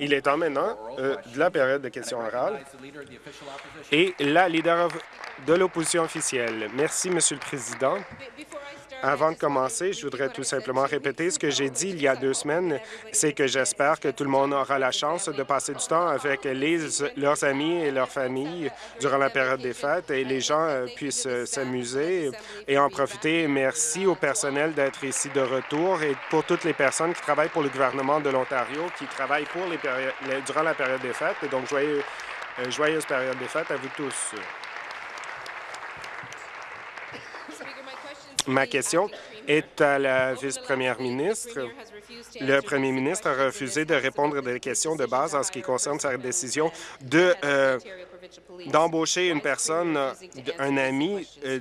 Il est temps maintenant euh, de la période de questions orales et la leader de l'opposition officielle. Merci, Monsieur le Président. Avant de commencer, je voudrais tout simplement répéter ce que j'ai dit il y a deux semaines, c'est que j'espère que tout le monde aura la chance de passer du temps avec les, leurs amis et leurs familles durant la période des fêtes et les gens euh, puissent euh, s'amuser et en profiter. Merci au personnel d'être ici de retour et pour toutes les personnes qui travaillent pour le gouvernement de l'Ontario, qui travaillent pour les durant la période des fêtes. Et donc, euh, joyeuse période des fêtes à vous tous. Ma question est à la vice-première ministre. Le premier ministre a refusé de répondre à des questions de base en ce qui concerne sa décision de euh, d'embaucher une personne, un ami, euh,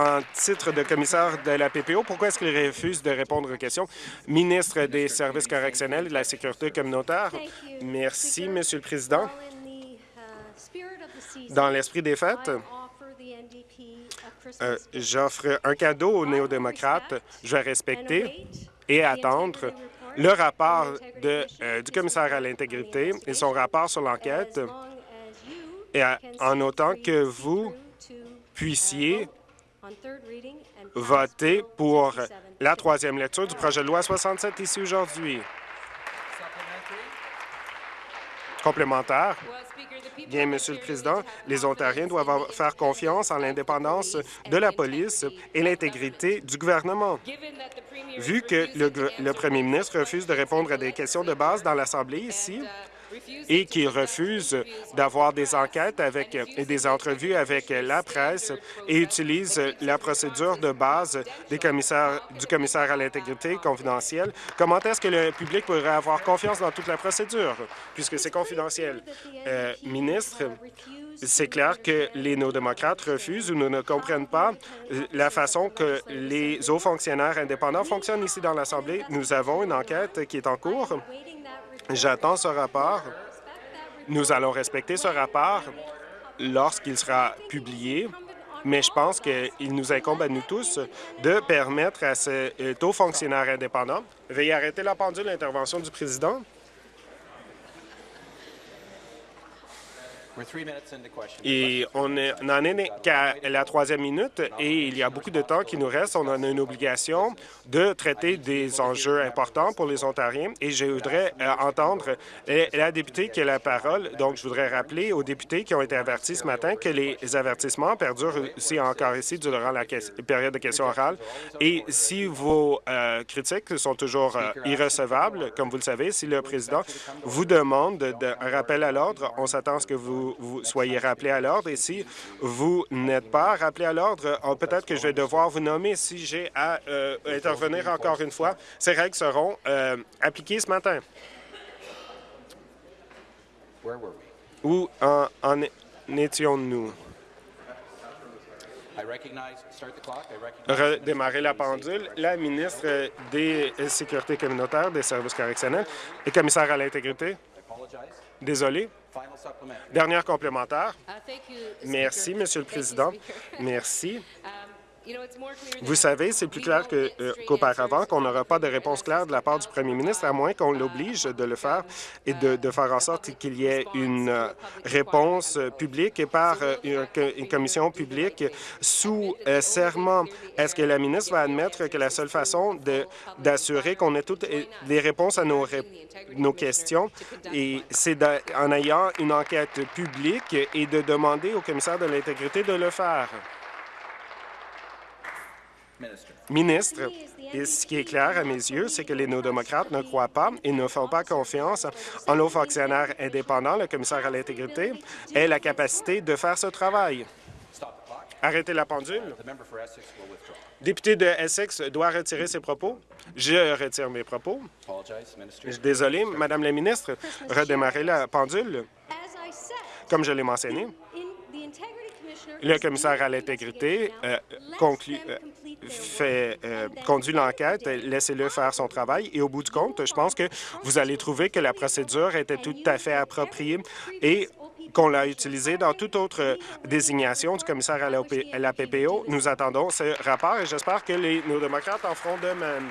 en titre de commissaire de la PPO. Pourquoi est-ce qu'il refuse de répondre aux questions? Ministre des services correctionnels et de la sécurité communautaire. Merci, Monsieur le Président. Dans l'esprit des fêtes, euh, j'offre un cadeau aux néo-démocrates. Je vais respecter et attendre le rapport de, euh, du commissaire à l'intégrité et son rapport sur l'enquête, et en autant que vous puissiez voter pour la troisième lecture du projet de loi 67 ici aujourd'hui. Complémentaire. Bien, Monsieur le Président, les Ontariens doivent faire confiance en l'indépendance de la police et l'intégrité du gouvernement. Vu que le, le premier ministre refuse de répondre à des questions de base dans l'Assemblée ici, et qu'il refuse d'avoir des enquêtes avec, et des entrevues avec la presse et utilise la procédure de base des commissaires, du commissaire à l'intégrité confidentielle, comment est-ce que le public pourrait avoir confiance dans toute la procédure, puisque c'est confidentiel? Euh, ministre, c'est clair que les néo-démocrates refusent ou ne comprennent pas la façon que les hauts fonctionnaires indépendants fonctionnent ici dans l'Assemblée. Nous avons une enquête qui est en cours J'attends ce rapport. Nous allons respecter ce rapport lorsqu'il sera publié, mais je pense qu'il nous incombe à nous tous de permettre à ce taux fonctionnaire indépendant. Veuillez arrêter la pendule, l'intervention du président. Et on n'en est qu'à la troisième minute et il y a beaucoup de temps qui nous reste. On a une obligation de traiter des enjeux importants pour les Ontariens et je voudrais euh, entendre euh, la députée qui a la parole. Donc, je voudrais rappeler aux députés qui ont été avertis ce matin que les avertissements perdurent aussi encore ici durant la période de questions orales. Et si vos euh, critiques sont toujours irrecevables, comme vous le savez, si le président vous demande un rappel à l'ordre, on s'attend à ce que vous vous, soyez rappelé à l'ordre. Et si vous n'êtes pas rappelé à l'ordre, oh, peut-être que je vais devoir vous nommer si j'ai à euh, intervenir encore une fois. Ces règles seront euh, appliquées ce matin. Où en, en étions-nous? Redémarrer la pendule. La ministre des Sécurités communautaires, des services correctionnels et commissaire à l'intégrité. Désolé. Dernière complémentaire. Uh, Merci, Monsieur le Président. Merci. Vous savez, c'est plus clair euh, qu'auparavant qu'on n'aura pas de réponse claire de la part du premier ministre, à moins qu'on l'oblige de le faire et de, faire en sorte qu'il y ait une euh, réponse publique par euh, une, commission publique sous serment. Est-ce que la ministre va admettre que la seule façon d'assurer qu'on ait toutes les réponses à nos, nos questions, et c'est en ayant une enquête publique et de demander au commissaire de l'intégrité de le faire? Ministre, ce qui est clair à mes yeux, c'est que les néo-démocrates ne croient pas et ne font pas confiance en nos fonctionnaires indépendants, le commissaire à l'intégrité, et la capacité de faire ce travail. Arrêtez la pendule. Député de Essex doit retirer ses propos. Je retire mes propos. Désolé, Madame la ministre, redémarrer la pendule. Comme je l'ai mentionné, le commissaire à l'intégrité euh, euh, euh, conduit l'enquête, laissez-le faire son travail et au bout du compte, je pense que vous allez trouver que la procédure était tout à fait appropriée et qu'on l'a utilisée dans toute autre désignation du commissaire à la, PPO. Nous attendons ce rapport et j'espère que les, nos démocrates en feront de même.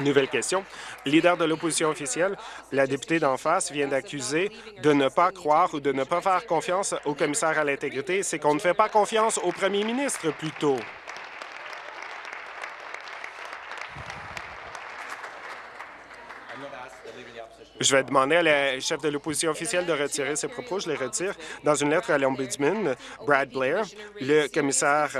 Nouvelle question. Leader de l'opposition officielle, la députée d'en face vient d'accuser de ne pas croire ou de ne pas faire confiance au commissaire à l'intégrité. C'est qu'on ne fait pas confiance au premier ministre plutôt. Je vais demander à la chef de l'opposition officielle de retirer ses propos. Je les retire. Dans une lettre à l'Ombudsman, Brad Blair, le commissaire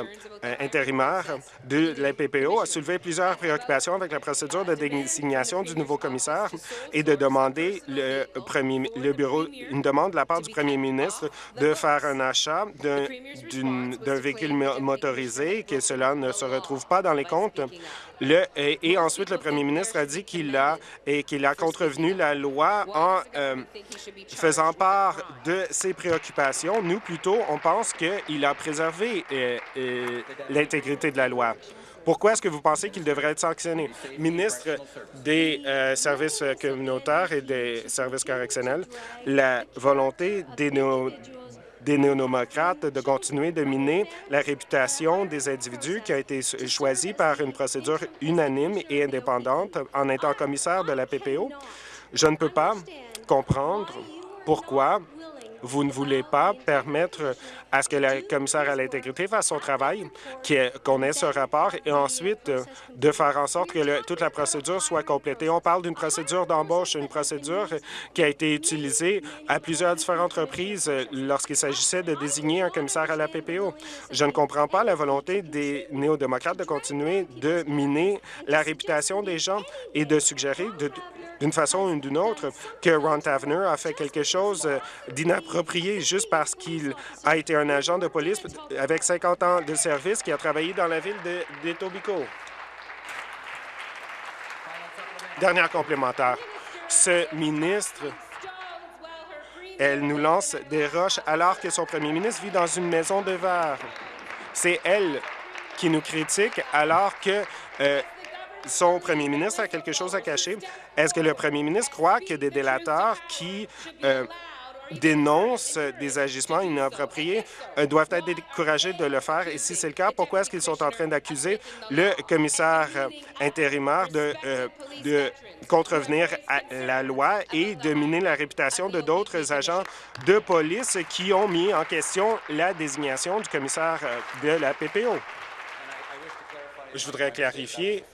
euh, intérimaire de la PPO, a soulevé plusieurs préoccupations avec la procédure de désignation du nouveau commissaire et de demander le, premier, le bureau, une demande de la part du premier ministre de faire un achat d'un véhicule motorisé, que cela ne se retrouve pas dans les comptes le, et, ensuite, le premier ministre a dit qu'il a, et qu'il a contrevenu la loi en euh, faisant part de ses préoccupations. Nous, plutôt, on pense qu'il a préservé euh, euh, l'intégrité de la loi. Pourquoi est-ce que vous pensez qu'il devrait être sanctionné? Ministre des services communautaires et des services correctionnels, la volonté des, des néo-démocrates de continuer de miner la réputation des individus qui a été choisis par une procédure unanime et indépendante en étant commissaire de la PPO. Je ne peux pas comprendre pourquoi vous ne voulez pas permettre à ce que le commissaire à l'intégrité fasse son travail, qu'on ait ce rapport, et ensuite euh, de faire en sorte que toute la procédure soit complétée. On parle d'une procédure d'embauche, une procédure qui a été utilisée à plusieurs différentes reprises euh, lorsqu'il s'agissait de désigner un commissaire à la PPO. Je ne comprends pas la volonté des néo-démocrates de continuer de miner la réputation des gens et de suggérer d'une façon ou d'une autre que Ron Tavener a fait quelque chose euh, d'inapproprié juste parce qu'il a été un agent de police avec 50 ans de service qui a travaillé dans la ville de, de Dernière complémentaire. Ce ministre, elle nous lance des roches alors que son premier ministre vit dans une maison de verre. C'est elle qui nous critique alors que euh, son premier ministre a quelque chose à cacher. Est-ce que le premier ministre croit que des délateurs qui euh, dénoncent des agissements inappropriés euh, doivent être découragés de le faire. Et si c'est le cas, pourquoi est-ce qu'ils sont en train d'accuser le commissaire euh, intérimaire de, euh, de contrevenir à la loi et de miner la réputation de d'autres agents de police qui ont mis en question la désignation du commissaire de la PPO? Je voudrais clarifier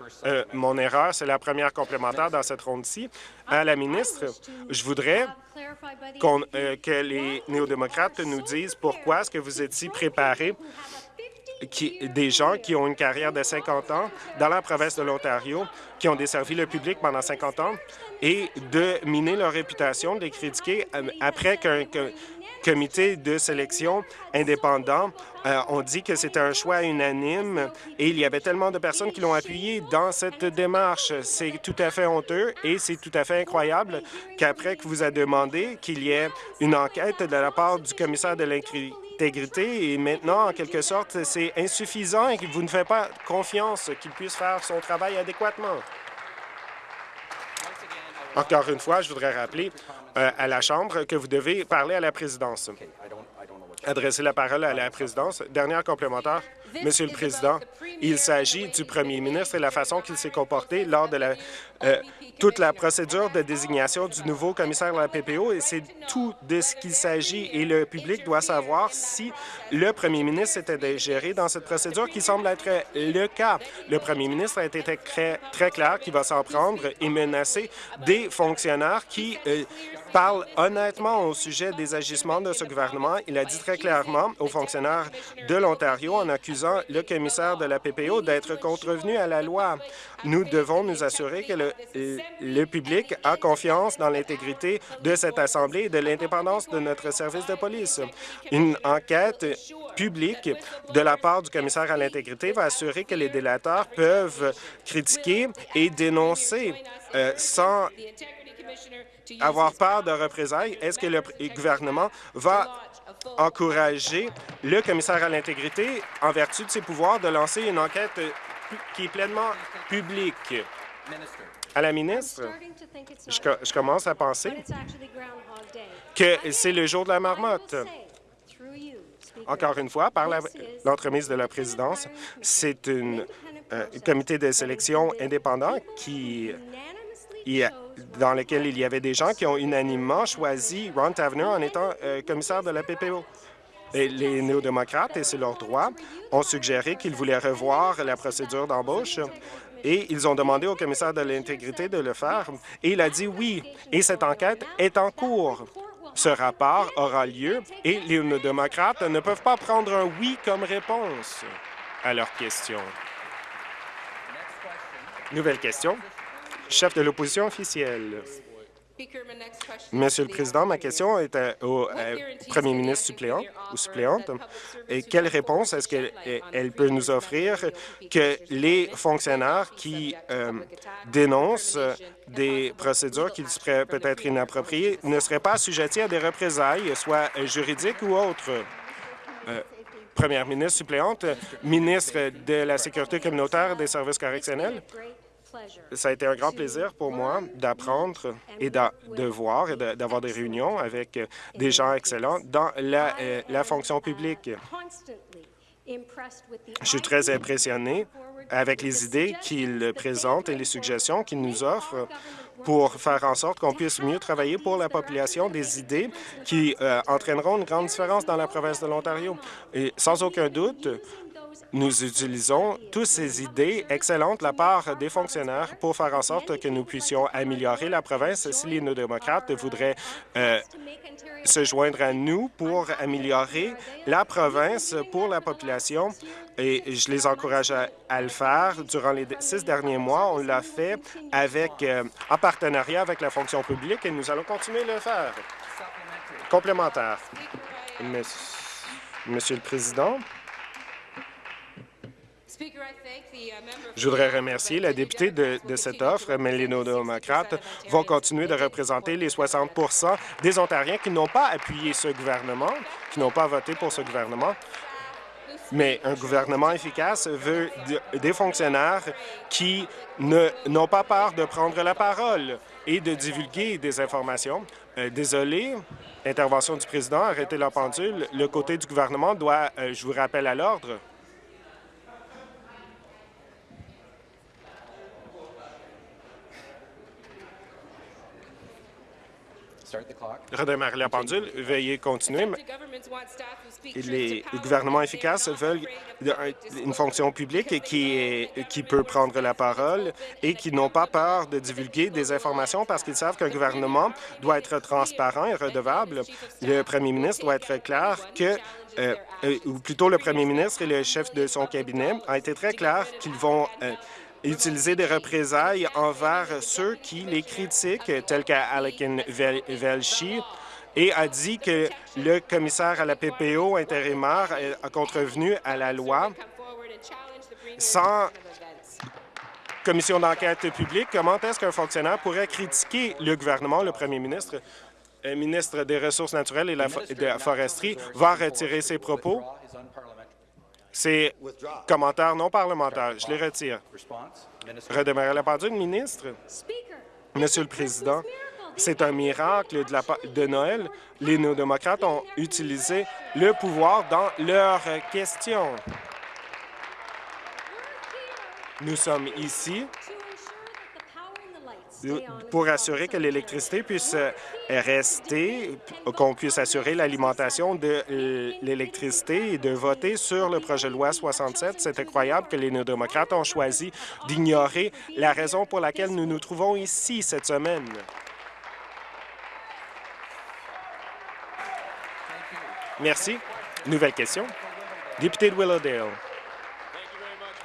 mon erreur. C'est la première complémentaire dans cette ronde-ci. À la ministre, je voudrais euh, que les néo-démocrates nous disent pourquoi est-ce que vous êtes si préparés qui, des gens qui ont une carrière de 50 ans dans la province de l'Ontario, qui ont desservi le public pendant 50 ans, et de miner leur réputation, de les critiquer euh, après qu'un comité de sélection indépendant euh, ont dit que c'était un choix unanime et il y avait tellement de personnes qui l'ont appuyé dans cette démarche. C'est tout à fait honteux et c'est tout à fait incroyable qu'après que vous a demandé qu'il y ait une enquête de la part du commissaire de l'intégrité et maintenant, en quelque sorte, c'est insuffisant et que vous ne faites pas confiance qu'il puisse faire son travail adéquatement. Encore une fois, je voudrais rappeler euh, à la Chambre que vous devez parler à la présidence. Adresser la parole à la présidence. Dernière complémentaire. Monsieur le Président, il s'agit du premier ministre et la façon qu'il s'est comporté lors de la, euh, toute la procédure de désignation du nouveau commissaire de la PPO et c'est tout de ce qu'il s'agit et le public doit savoir si le premier ministre était géré dans cette procédure qui semble être le cas. Le premier ministre a été très, très clair qu'il va s'en prendre et menacer des fonctionnaires qui euh, parlent honnêtement au sujet des agissements de ce gouvernement. Il a dit très clairement aux fonctionnaires de l'Ontario en accusant le commissaire de la PPO d'être contrevenu à la loi. Nous devons nous assurer que le, le public a confiance dans l'intégrité de cette Assemblée et de l'indépendance de notre service de police. Une enquête publique de la part du commissaire à l'intégrité va assurer que les délateurs peuvent critiquer et dénoncer euh, sans avoir peur de représailles. Est-ce que le gouvernement va encourager le commissaire à l'intégrité, en vertu de ses pouvoirs, de lancer une enquête qui est pleinement publique? À la ministre, je, commence à penser que c'est le jour de la marmotte. Encore une fois, par l'entremise de la présidence, c'est un comité de sélection indépendant qui, dans lequel il y avait des gens qui ont unanimement choisi Ron Tavener en étant euh, commissaire de la PPO. Les néo-démocrates, et c'est leur droit, ont suggéré qu'ils voulaient revoir la procédure d'embauche et ils ont demandé au commissaire de l'intégrité de le faire, et il a dit oui. Et cette enquête est en cours. Ce rapport aura lieu et les démocrates ne peuvent pas prendre un oui comme réponse à leur question. Nouvelle question. Chef de l'opposition officielle. Monsieur le Président, ma question est au premier ministre suppléant ou suppléante. Et quelle réponse est-ce qu'elle peut nous offrir que les fonctionnaires qui euh, dénoncent des procédures qui seraient peut-être inappropriées ne seraient pas assujettis à des représailles, soit juridiques ou autres? Euh, première ministre suppléante, ministre de la Sécurité communautaire et des services correctionnels. Ça a été un grand plaisir pour moi d'apprendre et de, voir et d'avoir des réunions avec des gens excellents dans la, euh, la fonction publique. Je suis très impressionné avec les idées qu'il présente et les suggestions qu'il nous offre pour faire en sorte qu'on puisse mieux travailler pour la population, des idées qui euh, entraîneront une grande différence dans la province de l'Ontario. Et sans aucun doute, nous utilisons toutes ces idées excellentes de la part des fonctionnaires pour faire en sorte que nous puissions améliorer la province. Si les néo-démocrates voudraient euh, se joindre à nous pour améliorer la province pour la population, et je les encourage à, le faire. Durant les six derniers mois, on l'a fait avec, euh, en partenariat avec la fonction publique et nous allons continuer de le faire. Complémentaire. Monsieur le Président, je voudrais remercier la députée de, cette offre, mais les démocrates vont continuer de représenter les 60% des Ontariens qui n'ont pas appuyé ce gouvernement, qui n'ont pas voté pour ce gouvernement. Mais un gouvernement efficace veut des fonctionnaires qui n'ont pas peur de prendre la parole et de divulguer des informations. Euh, désolé, intervention du président, arrêtez la pendule. Le côté du gouvernement doit, euh, je vous rappelle à l'ordre, redémarrer la pendule. Veuillez continuer. Les gouvernements efficaces veulent une fonction publique qui, est, qui peut prendre la parole et qui n'ont pas peur de divulguer des informations parce qu'ils savent qu'un gouvernement doit être transparent et redevable. Le premier ministre doit être clair que euh, euh, ou plutôt le premier ministre et le chef de son cabinet a été très clair qu'ils vont euh, utiliser des représailles envers ceux qui les critiquent, tels qu'Alekin Velshi, et a dit que le commissaire à la PPO intérimaire a contrevenu à la loi sans commission d'enquête publique. Comment est-ce qu'un fonctionnaire pourrait critiquer le gouvernement, le premier ministre, le ministre des Ressources naturelles et de la foresterie, va retirer ses propos? C'est commentaire non parlementaire. Je les retire. Redémarrer la pendule, ministre. Monsieur le Président, c'est un miracle de, la, de Noël. Les néo-démocrates ont utilisé le pouvoir dans leurs questions. Nous sommes ici pour assurer que l'électricité puisse euh, rester, qu'on puisse assurer l'alimentation de l'électricité et de voter sur le projet de loi 67. C'est incroyable que les néo-démocrates ont choisi d'ignorer la raison pour laquelle nous nous trouvons ici cette semaine. Merci. Nouvelle question. Député de Willowdale.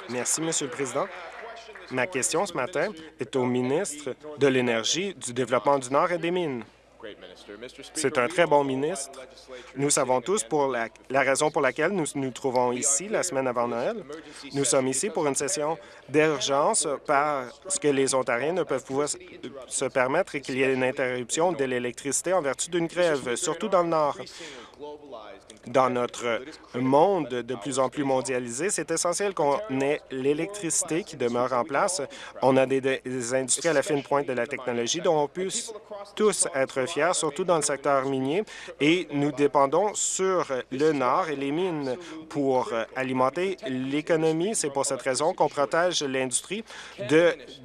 Merci, Monsieur le Président. Ma question ce matin est au ministre de l'Énergie, du Développement du Nord et des Mines. C'est un très bon ministre. Nous savons tous la, raison pour laquelle nous nous trouvons ici la semaine avant Noël. Nous sommes ici pour une session d'urgence parce que les Ontariens ne peuvent pouvoir se permettre qu'il y ait une interruption de l'électricité en vertu d'une grève, surtout dans le Nord. Dans notre monde de plus en plus mondialisé, c'est essentiel qu'on ait l'électricité qui demeure en place. On a des, industries à la fine pointe de la technologie dont on peut tous être fiers, surtout dans le secteur minier, et nous dépendons sur le Nord et les mines pour alimenter l'économie. C'est pour cette raison qu'on protège l'industrie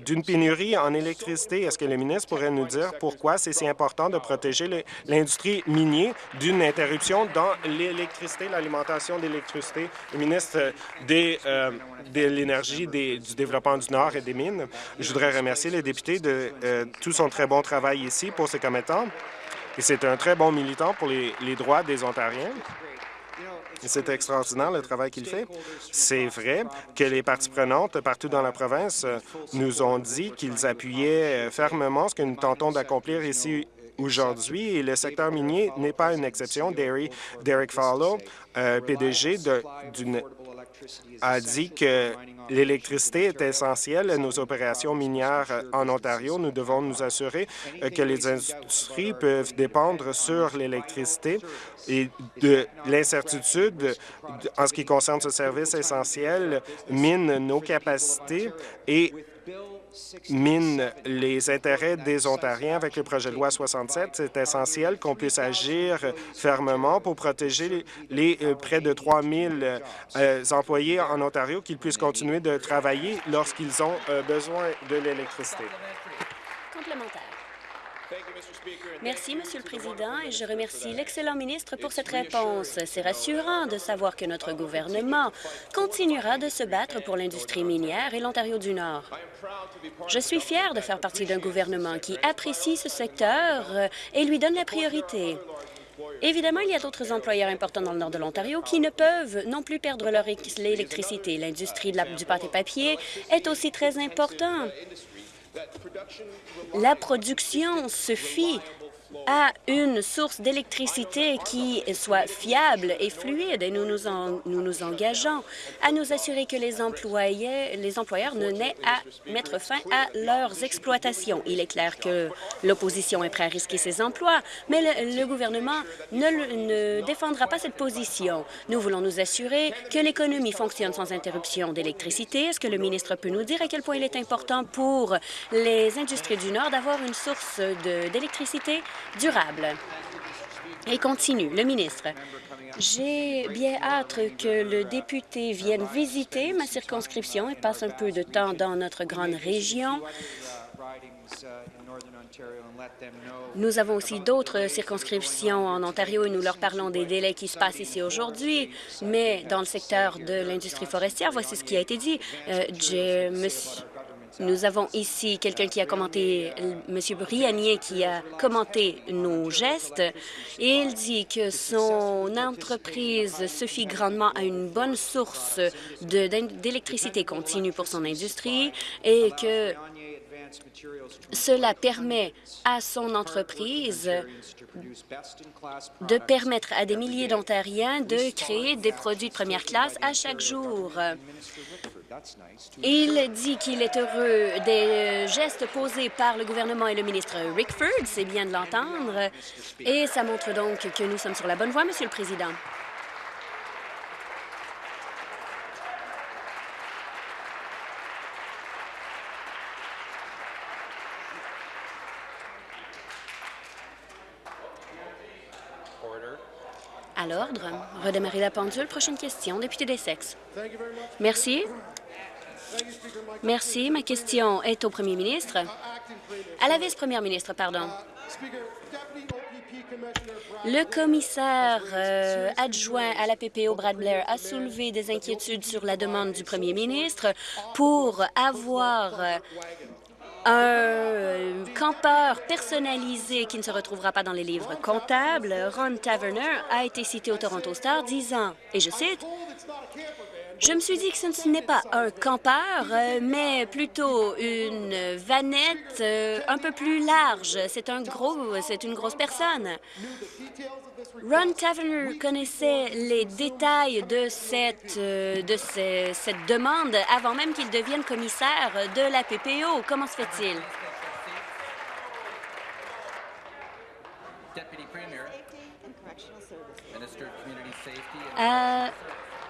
d'une pénurie en électricité. Est-ce que le ministre pourrait nous dire pourquoi c'est si important de protéger l'industrie minière d'une interruption dans l'électricité, l'alimentation d'électricité? Le ministre des, euh, de l'Énergie, du développement du Nord et des mines. Je voudrais remercier les députés de euh, tout son très bon travail ici pour ses commettants. Et c'est un très bon militant pour les, droits des Ontariens. C'est extraordinaire le travail qu'il fait. C'est vrai que les parties prenantes partout dans la province euh, nous ont dit qu'ils appuyaient fermement ce que nous tentons d'accomplir ici aujourd'hui le secteur minier n'est pas une exception. Derek euh, PDG d'une a dit que l'électricité est essentielle à nos opérations minières en Ontario. Nous devons nous assurer que les industries peuvent dépendre sur l'électricité et de l'incertitude en ce qui concerne ce service essentiel mine nos capacités et mine les intérêts des Ontariens avec le projet de loi 67. C'est essentiel qu'on puisse agir fermement pour protéger les, euh, près de 3 000 euh, employés en Ontario, qu'ils puissent continuer de travailler lorsqu'ils ont euh, besoin de l'électricité. Complémentaire. Merci, Monsieur le Président, et je remercie l'excellent ministre pour cette réponse. C'est rassurant de savoir que notre gouvernement continuera de se battre pour l'industrie minière et l'Ontario du Nord. Je suis fier de faire partie d'un gouvernement qui apprécie ce secteur et lui donne la priorité. Évidemment, il y a d'autres employeurs importants dans le nord de l'Ontario qui ne peuvent non plus perdre leur électricité. L'industrie du pâté papier est aussi très importante. La production se fit à une source d'électricité qui soit fiable et fluide et nous nous, engageons à nous assurer que les, employés, les employeurs ne n'aient à mettre fin à leurs exploitations. Il est clair que l'opposition est prête à risquer ses emplois, mais le, gouvernement ne, ne défendra pas cette position. Nous voulons nous assurer que l'économie fonctionne sans interruption d'électricité. Est-ce que le ministre peut nous dire à quel point il est important pour les industries du Nord d'avoir une source d'électricité durable. Et continue, le ministre. J'ai bien hâte que le député vienne visiter ma circonscription et passe un peu de temps dans notre grande région. Nous avons aussi d'autres circonscriptions en Ontario et nous leur parlons des délais qui se passent ici aujourd'hui, mais dans le secteur de l'industrie forestière, voici ce qui a été dit. Euh, nous avons ici quelqu'un qui a commenté, M. Brianier, qui a commenté nos gestes, et il dit que son entreprise se fie grandement à une bonne source d'électricité continue pour son industrie et que cela permet à son entreprise de permettre à des milliers d'Ontariens de créer des produits de première classe à chaque jour. Il dit qu'il est heureux des gestes posés par le gouvernement et le ministre Rickford, c'est bien de l'entendre, et ça montre donc que nous sommes sur la bonne voie, Monsieur le Président. À l'ordre. Redémarrer la pendule. Prochaine question. Député des sexes. Merci. Merci. Ma question est au premier ministre. À la vice-première ministre, pardon. Le commissaire euh, adjoint à la PPO, Brad Blair, a soulevé des inquiétudes sur la demande du premier ministre pour avoir un campeur personnalisé qui ne se retrouvera pas dans les livres comptables. Ron Taverner a été cité au Toronto Star disant, et je cite, je me suis dit que ce n'est pas un campeur, euh, mais plutôt une vanette euh, un peu plus large. C'est un gros, c'est une grosse personne. Ron Taverner connaissait les détails de cette, euh, cette demande avant même qu'il devienne commissaire de la PPO. Comment se fait-il?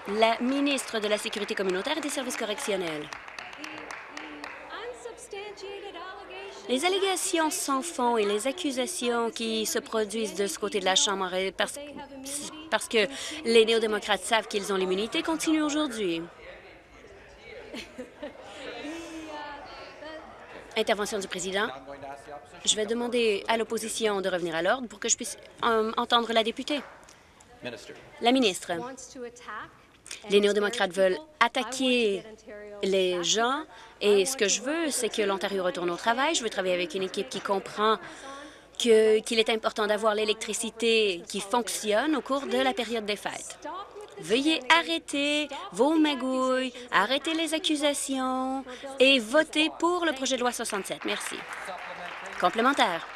La ministre de la Sécurité communautaire et des services correctionnels. Les allégations sans fond et les accusations qui se produisent de ce côté de la Chambre parce, parce que les néo-démocrates savent qu'ils ont l'immunité continuent aujourd'hui. Intervention du président. Je vais demander à l'opposition de revenir à l'ordre pour que je puisse euh, entendre la députée. La ministre. Les néo-démocrates veulent attaquer les gens et ce que je veux, c'est que l'Ontario retourne au travail. Je veux travailler avec une équipe qui comprend qu'il est important d'avoir l'électricité qui fonctionne au cours de la période des fêtes. Veuillez arrêter vos magouilles, arrêter les accusations et voter pour le projet de loi 67. Merci. Complémentaire.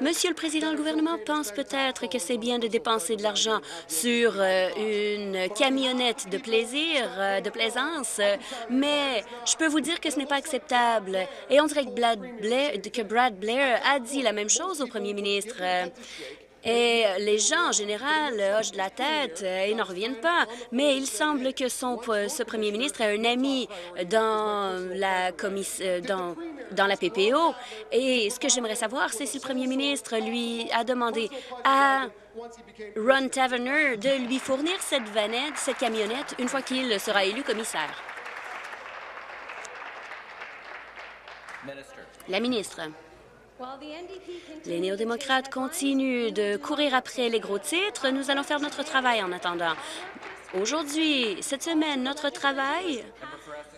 Monsieur le Président, le gouvernement pense peut-être que c'est bien de dépenser de l'argent sur euh, une camionnette de plaisir, euh, de plaisance, mais je peux vous dire que ce n'est pas acceptable. Et on dirait que Brad Blair a dit la même chose au premier ministre. Et les gens, en général, hochent de la tête et n'en reviennent pas. Mais il semble que son, ce premier ministre a un ami dans la, euh, dans, dans la PPO. Et ce que j'aimerais savoir, c'est si le premier ministre lui a demandé à Ron Taverner de lui fournir cette vanette, cette camionnette, une fois qu'il sera élu commissaire. La ministre. Les néo-démocrates continuent de courir après les gros titres. Nous allons faire notre travail en attendant. Aujourd'hui, cette semaine, notre travail,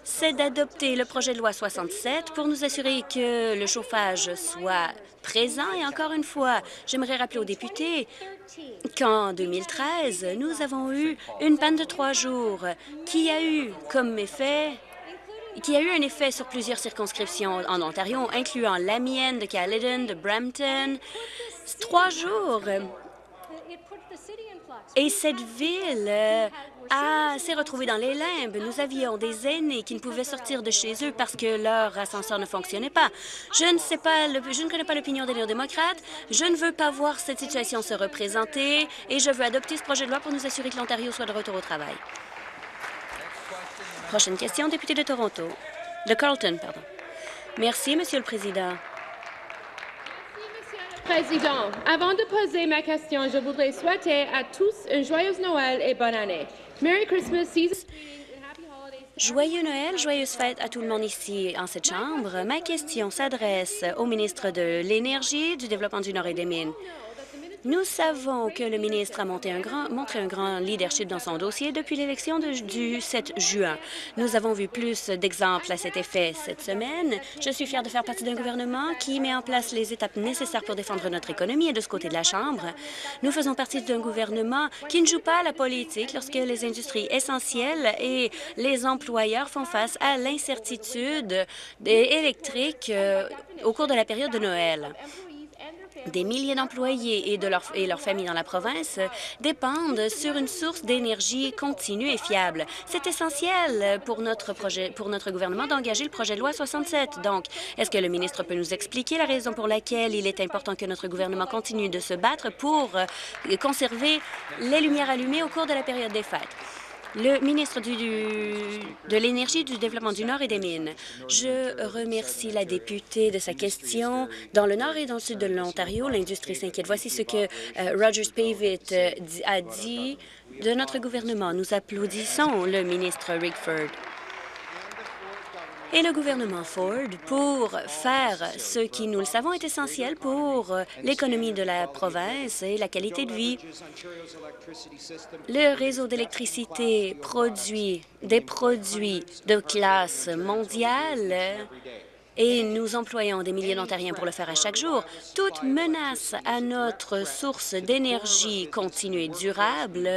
c'est d'adopter le projet de loi 67 pour nous assurer que le chauffage soit présent. Et encore une fois, j'aimerais rappeler aux députés qu'en 2013, nous avons eu une panne de trois jours qui a eu comme effet qui a eu un effet sur plusieurs circonscriptions en Ontario, incluant la mienne de Caledon, de Brampton. Trois jours. Et cette ville euh, s'est retrouvée dans les limbes. Nous avions des aînés qui ne pouvaient sortir de chez eux parce que leur ascenseur ne fonctionnait pas. Je ne sais pas, je ne connais pas l'opinion des néo-démocrates. Je ne veux pas voir cette situation se représenter et je veux adopter ce projet de loi pour nous assurer que l'Ontario soit de retour au travail. Prochaine question, député de Toronto. De Carlton, pardon. Merci, Monsieur le Président. Président, avant de poser ma question, je voudrais souhaiter à tous un joyeux Noël et bonne année. Merry Christmas, Joyeux Noël, joyeuse fête à tout le monde ici en cette Chambre. Ma question s'adresse au ministre de l'Énergie, du Développement du Nord et des Mines. Nous savons que le ministre a montré un grand leadership dans son dossier depuis l'élection du 7 juin. Nous avons vu plus d'exemples à cet effet cette semaine. Je suis fière de faire partie d'un gouvernement qui met en place les étapes nécessaires pour défendre notre économie et de ce côté de la Chambre. Nous faisons partie d'un gouvernement qui ne joue pas à la politique lorsque les industries essentielles et les employeurs font face à l'incertitude électrique euh, au cours de la période de Noël. Des milliers d'employés et de leurs familles dans la province dépendent sur une source d'énergie continue et fiable. C'est essentiel pour notre projet, pour notre gouvernement d'engager le projet de loi 67. Donc, est-ce que le ministre peut nous expliquer la raison pour laquelle il est important que notre gouvernement continue de se battre pour conserver les lumières allumées au cours de la période des fêtes? Le ministre de l'Énergie, du Développement du Nord et des Mines. Je remercie la députée de sa question. Dans le nord et dans le sud de l'Ontario, l'industrie s'inquiète. Voici ce que euh, Rogers Pavitt euh, a dit de notre gouvernement. Nous applaudissons le ministre Rickford et le gouvernement Ford pour faire ce qui, nous le savons, est essentiel pour l'économie de la province et la qualité de vie. Le réseau d'électricité produit des produits de classe mondiale et nous employons des milliers d'Ontariens pour le faire à chaque jour. Toute menace à notre source d'énergie continue et durable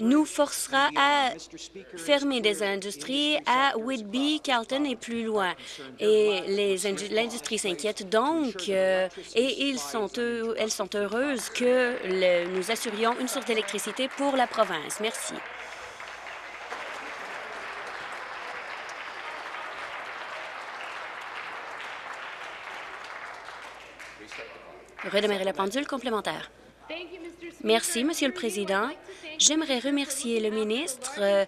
nous forcera à fermer des industries à Whitby, Carlton et plus loin. Et l'industrie s'inquiète donc euh, et elles sont heureuses que nous assurions une source d'électricité pour la province. Merci. Redémarrer la pendule complémentaire. Merci, Monsieur le Président. J'aimerais remercier le ministre euh,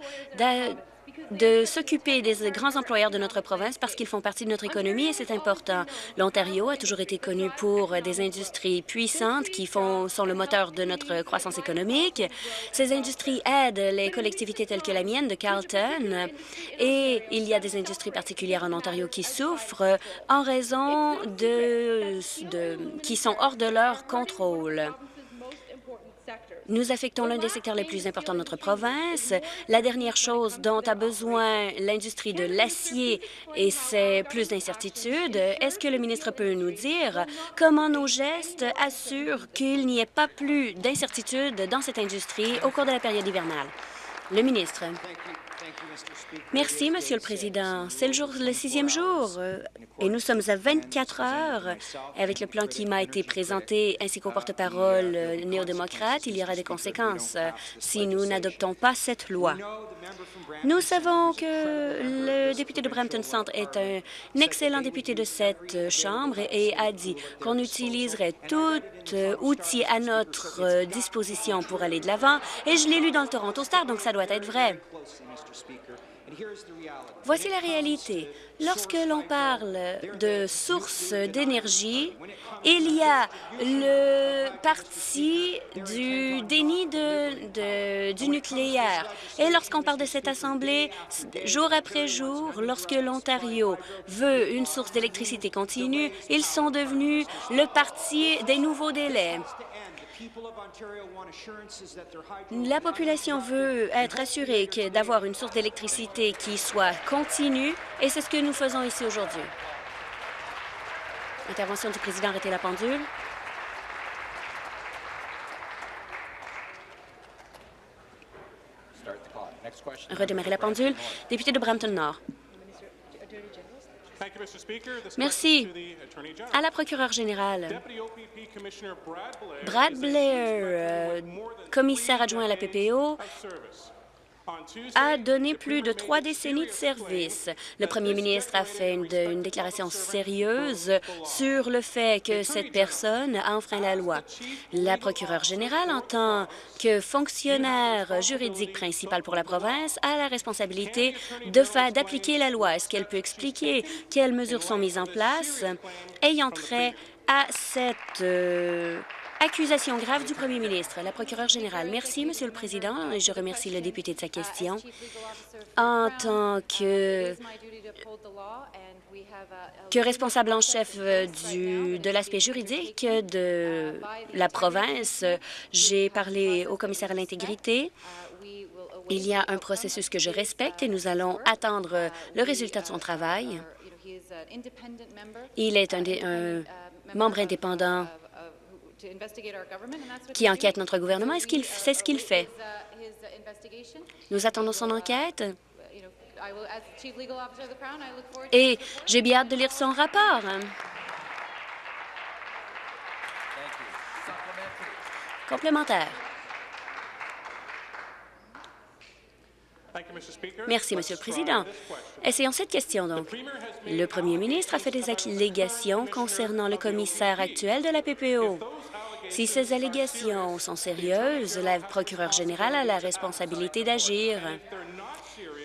de s'occuper des grands employeurs de notre province parce qu'ils font partie de notre économie et c'est important. L'Ontario a toujours été connu pour des industries puissantes qui font, sont le moteur de notre croissance économique. Ces industries aident les collectivités telles que la mienne de Carleton et il y a des industries particulières en Ontario qui souffrent en raison de, de qui sont hors de leur contrôle. Nous affectons l'un des secteurs les plus importants de notre province. La dernière chose dont a besoin l'industrie de l'acier, et c'est plus d'incertitude, est-ce que le ministre peut nous dire comment nos gestes assurent qu'il n'y ait pas plus d'incertitude dans cette industrie au cours de la période hivernale? Le ministre. Merci, Monsieur le Président. C'est le, le sixième jour euh, et nous sommes à 24 heures. Avec le plan qui m'a été présenté ainsi qu'au porte-parole euh, néo-démocrate, il y aura des conséquences euh, si nous n'adoptons pas cette loi. Nous savons que le député de Brampton Centre est un excellent député de cette Chambre et a dit qu'on utiliserait tout outil à notre disposition pour aller de l'avant. Et je l'ai lu dans le Toronto Star, donc ça doit être vrai. Voici la réalité. Lorsque l'on parle de sources d'énergie, il y a le parti du déni du nucléaire. Et lorsqu'on parle de cette Assemblée, jour après jour, lorsque l'Ontario veut une source d'électricité continue, ils sont devenus le parti des nouveaux délais. La population veut être assurée d'avoir une source d'électricité qui soit continue et c'est ce que nous faisons ici aujourd'hui. Intervention du président, arrêtez la pendule. Redémarrer la pendule. Député de Brampton Nord. Merci. À la procureure générale, Brad Blair, euh, commissaire adjoint à la PPO, a donné plus de trois décennies de service. Le premier ministre a fait une, déclaration sérieuse sur le fait que cette personne a enfreint la loi. La procureure générale, en tant que fonctionnaire juridique principal pour la province, a la responsabilité d'appliquer la loi. Est-ce qu'elle peut expliquer quelles mesures sont mises en place ayant trait à cette... Euh, Accusation grave du premier ministre. La procureure générale. Merci, Monsieur le Président, et je remercie le député de sa question. En tant que, responsable en chef du, de l'aspect juridique de la province, j'ai parlé au commissaire à l'intégrité. Il y a un processus que je respecte et nous allons attendre le résultat de son travail. Il est un membre indépendant qui enquête notre gouvernement. Est-ce qu'il c'est ce qu'il fait? Nous attendons son enquête. Et j'ai bien hâte de lire son rapport. Complémentaire. Merci, Monsieur le Président. Essayons cette question, donc. Le premier ministre a fait des allégations concernant le commissaire actuel de la PPO. Si ces allégations sont sérieuses, la procureure générale a la responsabilité d'agir.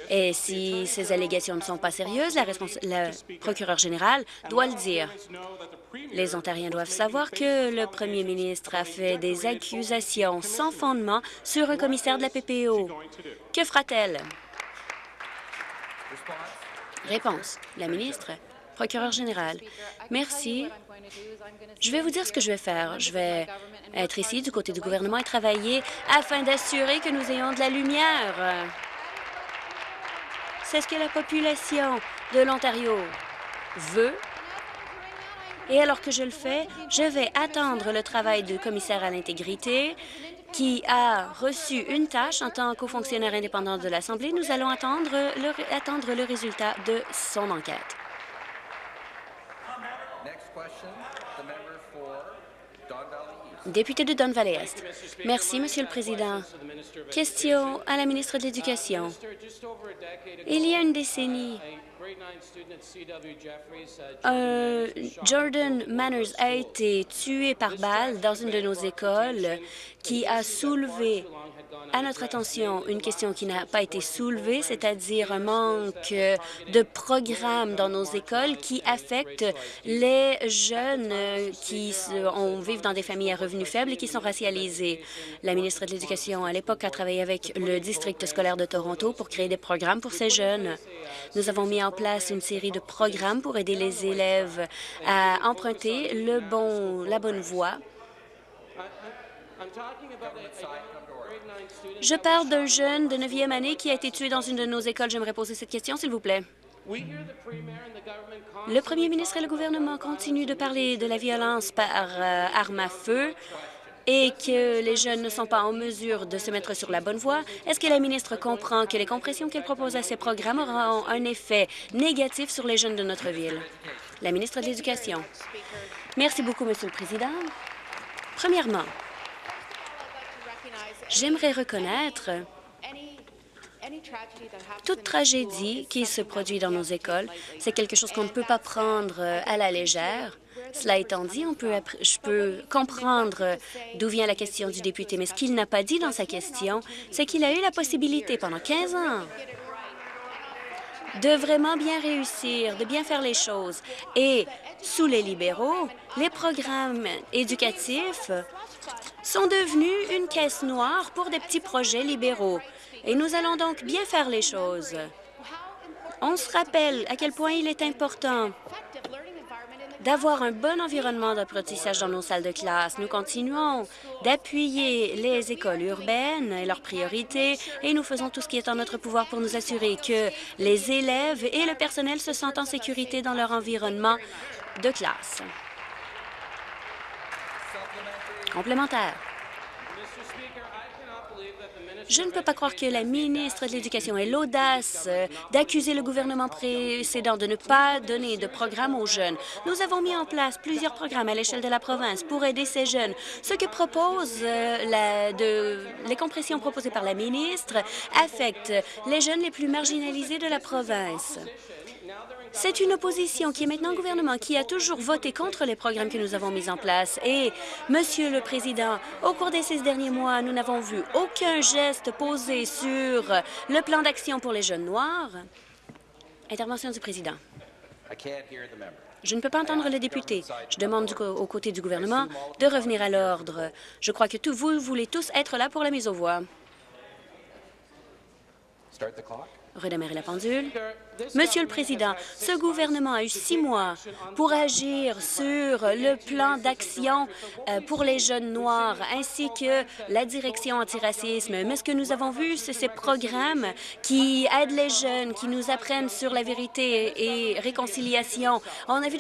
Et si ces allégations ne sont pas sérieuses, la, procureure générale doit le dire. Les Ontariens doivent savoir que le premier ministre a fait des accusations sans fondement sur un commissaire de la PPO. Que fera-t-elle? Réponse. La ministre, procureur général. Merci. Je vais vous dire ce que je vais faire. Je vais être ici du côté du gouvernement et travailler afin d'assurer que nous ayons de la lumière. C'est ce que la population de l'Ontario veut et alors que je le fais, je vais attendre le travail du commissaire à l'intégrité qui a reçu une tâche en tant qu'au fonctionnaire indépendant de l'Assemblée. Nous allons attendre le, attendre le résultat de son enquête. Député de Don Valley Est. Merci, Monsieur le Président. Question à la ministre de l'Éducation. Il y a une décennie, Euh, Jordan Manners a été tué par balle dans une de nos écoles qui a soulevé à notre attention une question qui n'a pas été soulevée, c'est-à-dire un manque de programmes dans nos écoles qui affectent les jeunes qui vivent dans des familles à revenus faibles et qui sont racialisés. La ministre de l'Éducation à l'époque a travaillé avec le district scolaire de Toronto pour créer des programmes pour ces jeunes. Nous avons mis en place une série de programmes pour aider les élèves à emprunter le bon, la bonne voie. Je parle d'un jeune de 9e année qui a été tué dans une de nos écoles. J'aimerais poser cette question, s'il vous plaît. Le premier ministre et le gouvernement continuent de parler de la violence par euh, arme à feu et que les jeunes ne sont pas en mesure de se mettre sur la bonne voie, est-ce que la ministre comprend que les compressions qu'elle propose à ces programmes auront un effet négatif sur les jeunes de notre ville? La ministre de l'Éducation. Merci beaucoup, Monsieur le Président. Premièrement, j'aimerais reconnaître toute tragédie qui se produit dans nos écoles, c'est quelque chose qu'on ne peut pas prendre à la légère. Cela étant dit, on peut, je peux comprendre d'où vient la question du député, mais ce qu'il n'a pas dit dans sa question, c'est qu'il a eu la possibilité pendant 15 ans de vraiment bien réussir, de bien faire les choses. Et sous les libéraux, les programmes éducatifs sont devenus une caisse noire pour des petits projets libéraux. Et nous allons donc bien faire les choses. On se rappelle à quel point il est important d'avoir un bon environnement d'apprentissage dans nos salles de classe. Nous continuons d'appuyer les écoles urbaines et leurs priorités et nous faisons tout ce qui est en notre pouvoir pour nous assurer que les élèves et le personnel se sentent en sécurité dans leur environnement de classe. Complémentaire. Je ne peux pas croire que la ministre de l'Éducation ait l'audace euh, d'accuser le gouvernement précédent de ne pas donner de programme aux jeunes. Nous avons mis en place plusieurs programmes à l'échelle de la province pour aider ces jeunes. Ce que propose euh, les compressions proposées par la ministre affectent les jeunes les plus marginalisés de la province. C'est une opposition qui est maintenant au gouvernement, qui a toujours voté contre les programmes que nous avons mis en place. Et, Monsieur le Président, au cours des six derniers mois, nous n'avons vu aucun geste posé sur le plan d'action pour les jeunes noirs. Intervention du Président. Je ne peux pas entendre le député. Je demande aux côtés du gouvernement de revenir à l'ordre. Je crois que vous voulez tous être là pour la mise aux voix redémarrer la pendule. Monsieur le Président, ce gouvernement a eu six mois pour agir sur le plan d'action euh, pour les jeunes noirs ainsi que la direction antiracisme. Mais ce que nous avons vu, c'est ces programmes qui aident les jeunes, qui nous apprennent sur la vérité et réconciliation. On a vu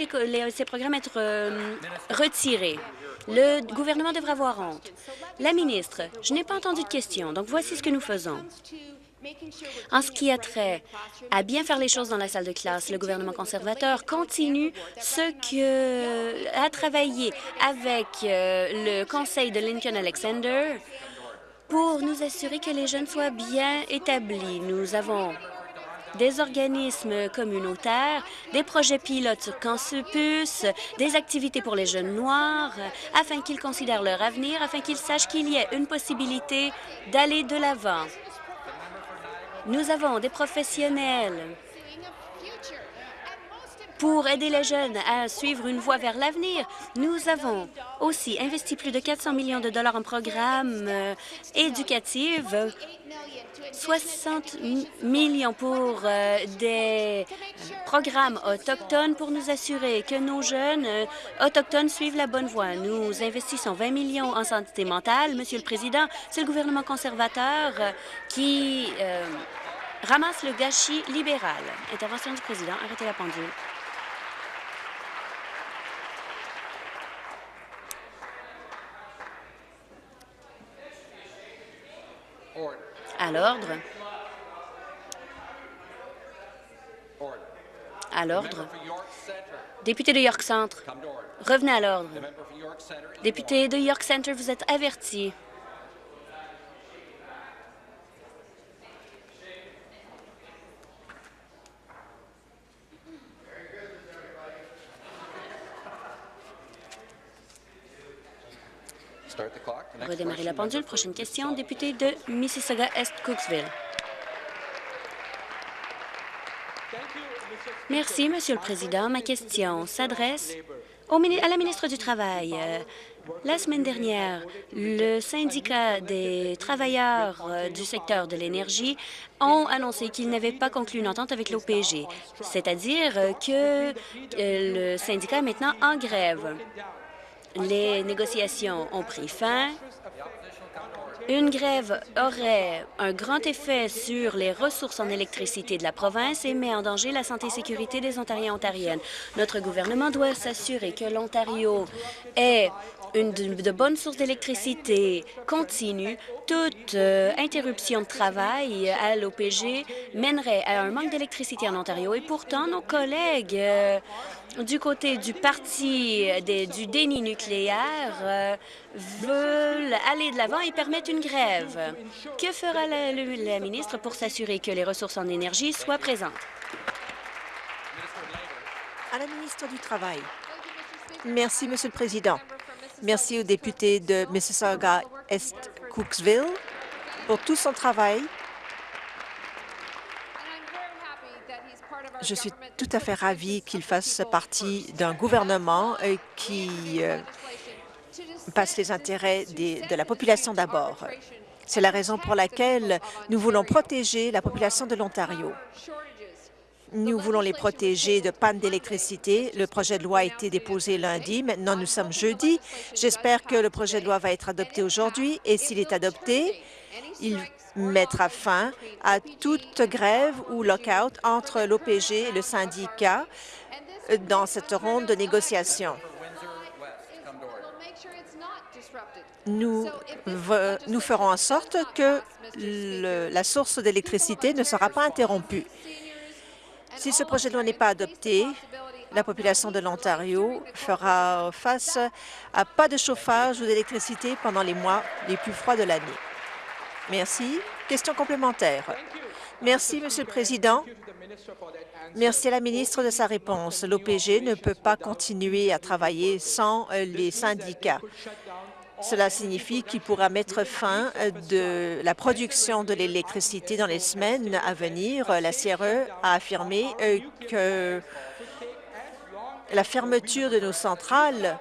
ces programmes être euh, retirés. Le gouvernement devrait avoir honte. La ministre, je n'ai pas entendu de question, donc voici ce que nous faisons. En ce qui a trait à bien faire les choses dans la salle de classe, le gouvernement conservateur continue ce que a travaillé avec euh, le conseil de Lincoln Alexander pour nous assurer que les jeunes soient bien établis. Nous avons des organismes communautaires, des projets pilotes sur campus, des activités pour les jeunes noirs, afin qu'ils considèrent leur avenir, afin qu'ils sachent qu'il y a une possibilité d'aller de l'avant. Nous avons des professionnels pour aider les jeunes à suivre une voie vers l'avenir. Nous avons aussi investi plus de 400 millions de dollars en programmes euh, éducatifs, 60 millions pour euh, des euh, programmes autochtones pour nous assurer que nos jeunes autochtones suivent la bonne voie. Nous investissons 20 millions en santé mentale. Monsieur le Président, c'est le gouvernement conservateur qui ramasse le gâchis libéral. Intervention du président. Arrêtez la pendule. À l'ordre. À l'ordre. Député de York Centre, revenez à l'ordre. Député de York Centre, vous êtes averti. Redémarrer la pendule. Prochaine question, député de Mississauga-Est-Cooksville. Merci, Monsieur le Président. Ma question s'adresse à la ministre du Travail. Euh, la semaine dernière, le syndicat des travailleurs euh, du secteur de l'énergie ont annoncé qu'ils n'avaient pas conclu une entente avec l'OPG, c'est-à-dire que euh, le syndicat est maintenant en grève. Les négociations ont pris fin une grève aurait un grand effet sur les ressources en électricité de la province et met en danger la santé et sécurité des Ontariens et Ontariennes. Notre gouvernement doit s'assurer que l'Ontario ait une de, bonnes sources d'électricité continue. Toute euh, interruption de travail à l'OPG mènerait à un manque d'électricité en Ontario. Et pourtant, nos collègues euh, du côté du parti du déni nucléaire euh, veulent aller de l'avant et permettre une grève. Que fera la, ministre pour s'assurer que les ressources en énergie soient présentes? À la ministre du Travail. Merci, Monsieur le Président. Merci au député de Mississauga-Est-Cooksville pour tout son travail Je suis tout à fait ravie qu'il fasse partie d'un gouvernement euh, qui euh, passe les intérêts de la population d'abord. C'est la raison pour laquelle nous voulons protéger la population de l'Ontario. Nous voulons les protéger de panne d'électricité. Le projet de loi a été déposé lundi. Maintenant, nous sommes jeudi. J'espère que le projet de loi va être adopté aujourd'hui et s'il est adopté, il mettra fin à toute grève ou lockout entre l'OPG et le syndicat dans cette ronde de négociations. Nous, nous ferons en sorte que la source d'électricité ne sera pas interrompue. Si ce projet de loi n'est pas adopté, la population de l'Ontario fera face à pas de chauffage ou d'électricité pendant les mois les plus froids de l'année. Merci. Question complémentaire. Merci, Monsieur le Président. Merci à la ministre de sa réponse. L'OPG ne peut pas continuer à travailler sans euh, les syndicats. Cela signifie qu'il pourra mettre fin euh, de la production de l'électricité dans les semaines à venir. La CRE a affirmé euh, que la fermeture de nos centrales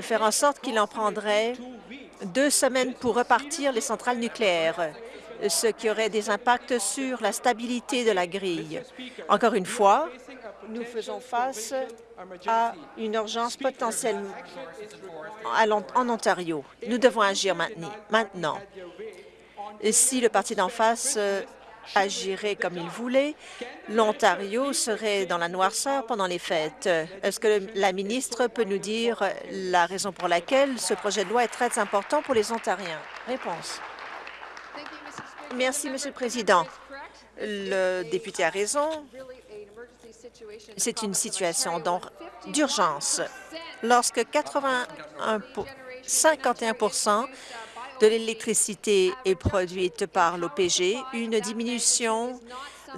faire en sorte qu'il en prendrait deux semaines pour repartir les centrales nucléaires, ce qui aurait des impacts sur la stabilité de la grille. Encore une fois, nous faisons face à une urgence potentielle en Ontario. Nous devons agir maintenant. Si le parti d'en face euh, agirait comme il voulait, l'Ontario serait dans la noirceur pendant les fêtes. Est-ce que la ministre peut nous dire la raison pour laquelle ce projet de loi est très important pour les Ontariens? Réponse. Merci, Monsieur le Président. Le député a raison. C'est une situation d'urgence. Lorsque 81 51 de l'électricité est produite par l'OPG. Une diminution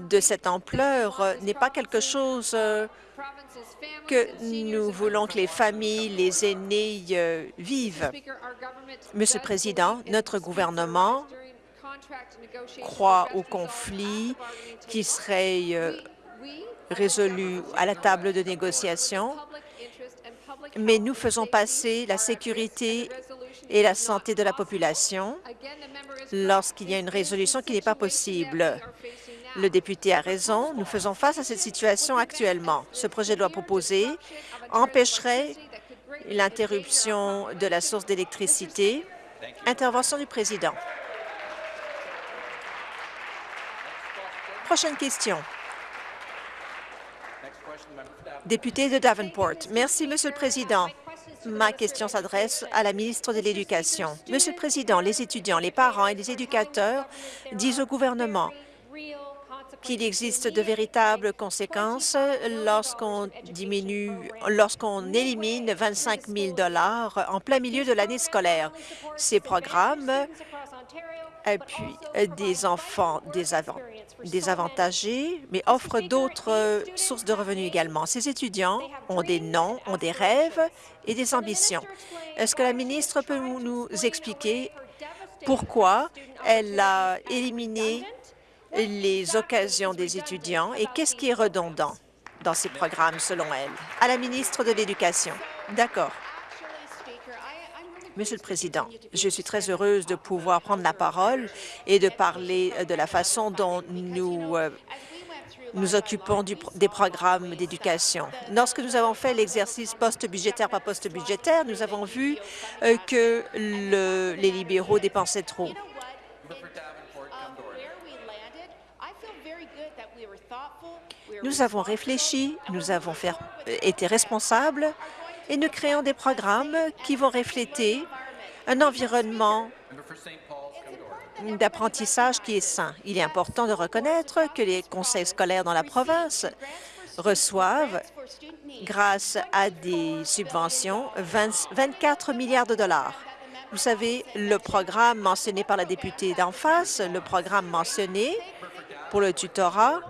de cette ampleur n'est pas quelque chose euh, que nous voulons que les familles, les aînés euh, vivent. Monsieur le Président, notre gouvernement croit au conflit qui serait euh, résolu à la table de négociation, mais nous faisons passer la sécurité et la santé de la population lorsqu'il y a une résolution qui n'est pas possible. Le député a raison. Nous faisons face à cette situation actuellement. Ce projet de loi proposé empêcherait l'interruption de la source d'électricité. Intervention du président. Prochaine question. Député de Davenport. Merci, Monsieur le Président. Ma question s'adresse à la ministre de l'Éducation. Monsieur le Président, les étudiants, les parents et les éducateurs disent au gouvernement qu'il existe de véritables conséquences lorsqu'on diminue, lorsqu'on élimine 25 000 en plein milieu de l'année scolaire. Ces programmes appuient des enfants désavantagés, mais offrent d'autres sources de revenus également. Ces étudiants ont des noms, ont des rêves et des ambitions. Est-ce que la ministre peut nous expliquer pourquoi elle a éliminé les occasions des étudiants et qu'est-ce qui est redondant dans ces programmes, selon elle? À la ministre de l'Éducation. D'accord. Monsieur le Président, je suis très heureuse de pouvoir prendre la parole et de parler de la façon dont nous euh, nous occupons des programmes d'éducation. Lorsque nous avons fait l'exercice post-budgétaire par post-budgétaire, nous avons vu euh, que les libéraux dépensaient trop. Nous avons réfléchi, nous avons été responsables et nous créons des programmes qui vont refléter un environnement d'apprentissage qui est sain. Il est important de reconnaître que les conseils scolaires dans la province reçoivent, grâce à des subventions, 24 milliards de dollars. Vous savez, le programme mentionné par la députée d'en face, le programme mentionné pour le tutorat,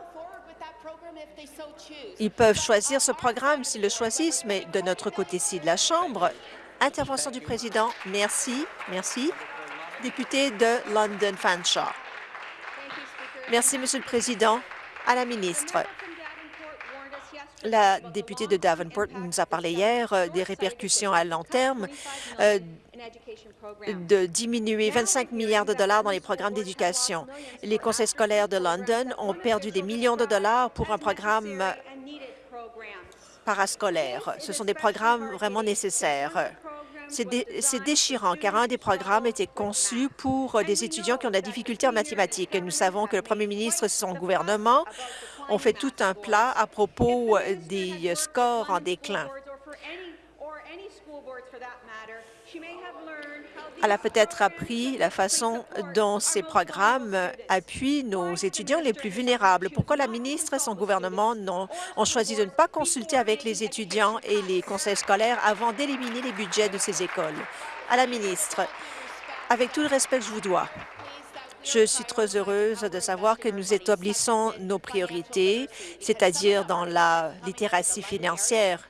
ils peuvent choisir ce programme s'ils le choisissent, mais de notre côté-ci de la Chambre, intervention du président. Merci, merci député de London Fanshawe. Merci, Monsieur le Président. À la ministre. La députée de Davenport nous a parlé hier euh, des répercussions à long terme euh, de diminuer 25 milliards de dollars dans les programmes d'éducation. Les conseils scolaires de London ont perdu des millions de dollars pour un programme parascolaire. Ce sont des programmes vraiment nécessaires. C'est déchirant car un des programmes était conçu pour des étudiants qui ont de la difficulté en mathématiques. Nous savons que le premier ministre et son gouvernement ont fait tout un plat à propos des scores en déclin. Elle a peut-être appris la façon dont ces programmes appuient nos étudiants les plus vulnérables. Pourquoi la ministre et son gouvernement ont choisi de ne pas consulter avec les étudiants et les conseils scolaires avant d'éliminer les budgets de ces écoles? À la ministre, avec tout le respect que je vous dois, je suis très heureuse de savoir que nous établissons nos priorités, c'est-à-dire dans la littératie financière.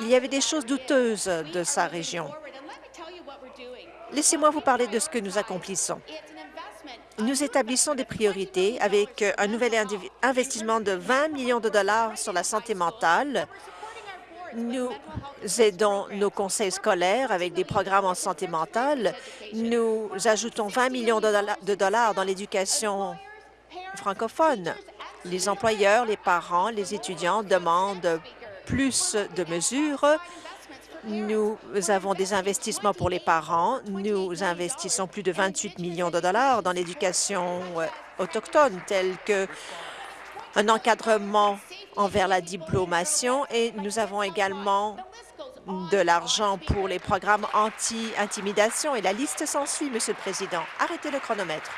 Il y avait des choses douteuses de sa région. Laissez-moi vous parler de ce que nous accomplissons. Nous établissons des priorités avec un nouvel investissement de 20 millions de dollars sur la santé mentale. Nous aidons nos conseils scolaires avec des programmes en santé mentale. Nous ajoutons 20 millions de dollars dans l'éducation francophone. Les employeurs, les parents, les étudiants demandent plus de mesures. Nous avons des investissements pour les parents. Nous investissons plus de 28 millions de dollars dans l'éducation euh, autochtone, telle que un encadrement envers la diplomation et nous avons également de l'argent pour les programmes anti-intimidation et la liste s'ensuit, Monsieur le Président. Arrêtez le chronomètre.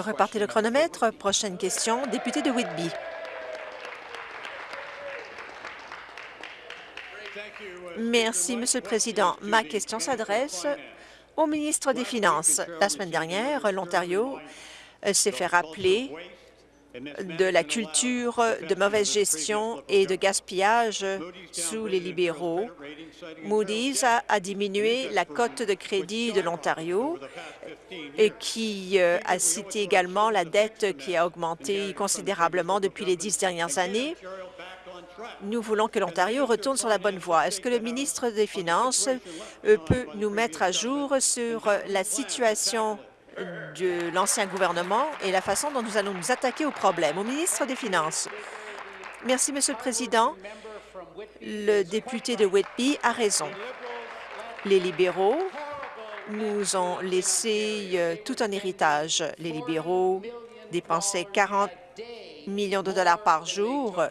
Repartez le chronomètre. Prochaine question, député de Whitby. Merci, Monsieur le Président. Ma question s'adresse au ministre des Finances. La semaine dernière, l'Ontario s'est fait rappeler de la culture de mauvaise gestion et de gaspillage sous les libéraux. Moody's a, diminué la cote de crédit de l'Ontario et qui euh, a cité également la dette qui a augmenté considérablement depuis les dix dernières années. Nous voulons que l'Ontario retourne sur la bonne voie. Est-ce que le ministre des Finances euh, peut nous mettre à jour sur la situation de l'ancien gouvernement et la façon dont nous allons nous attaquer au problème. Au ministre des Finances. Merci, Monsieur le Président. Le député de Whitby a raison. Les libéraux nous ont laissé euh, tout un héritage. Les libéraux dépensaient 40 millions de dollars par jour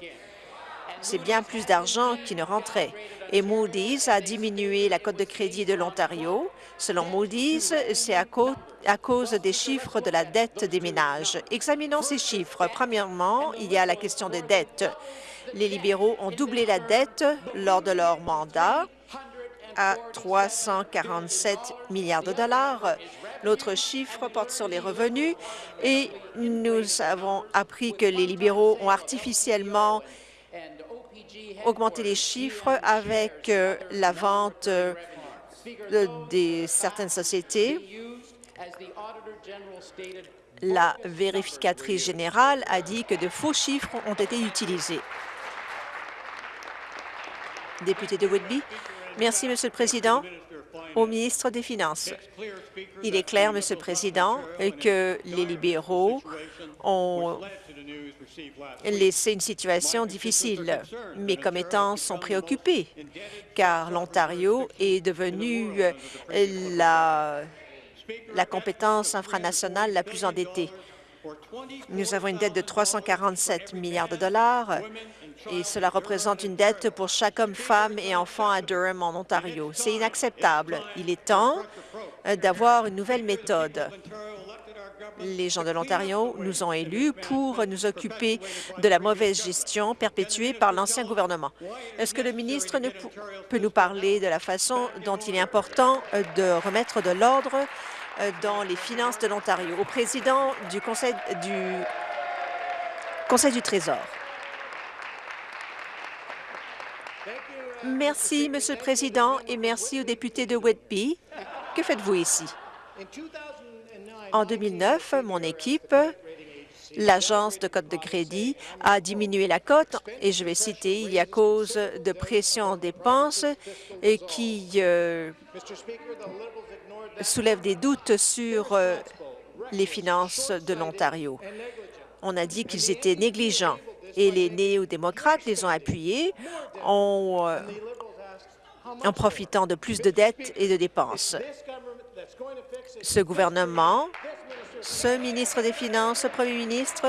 C'est bien plus d'argent qui ne rentrait. Et Moody's a diminué la cote de crédit de l'Ontario. Selon Moody's, c'est à, à, cause des chiffres de la dette des ménages. Examinons ces chiffres. Premièrement, il y a la question des dettes. Les libéraux ont doublé la dette lors de leur mandat à 347 milliards de dollars. L'autre chiffre porte sur les revenus et nous avons appris que les libéraux ont artificiellement augmenté les chiffres avec euh, la vente euh, de certaines sociétés. La vérificatrice générale a dit que de faux chiffres ont été utilisés. Député de Whitby. Merci, Monsieur le Président. Au ministre des Finances, il est clair, Monsieur le Président, que les libéraux ont laissé une situation difficile. Mes commettants sont préoccupés, car l'Ontario est devenu la, la compétence infranationale la plus endettée. Nous avons une dette de 347 milliards de dollars et cela représente une dette pour chaque homme, femme et enfant à Durham, en Ontario. C'est inacceptable. Il est temps euh, d'avoir une nouvelle méthode. Les gens de l'Ontario nous ont élus pour nous occuper de la mauvaise gestion perpétuée par l'ancien gouvernement. Est-ce que le ministre peut nous parler de la façon dont il est important euh, de remettre de l'ordre dans les finances de l'Ontario au président du Conseil du, Conseil du Trésor? Merci, Monsieur le Président, et merci aux députés de Whitby. Que faites-vous ici? En 2009, mon équipe, l'agence de cote de crédit, a diminué la cote, et je vais citer, il y a cause de pression en dépenses et qui euh, soulève des doutes sur euh, les finances de l'Ontario. On a dit qu'ils étaient négligents et les néo-démocrates les ont appuyés en, euh, en profitant de plus de dettes et de dépenses. Ce gouvernement, ce ministre des Finances, ce premier ministre,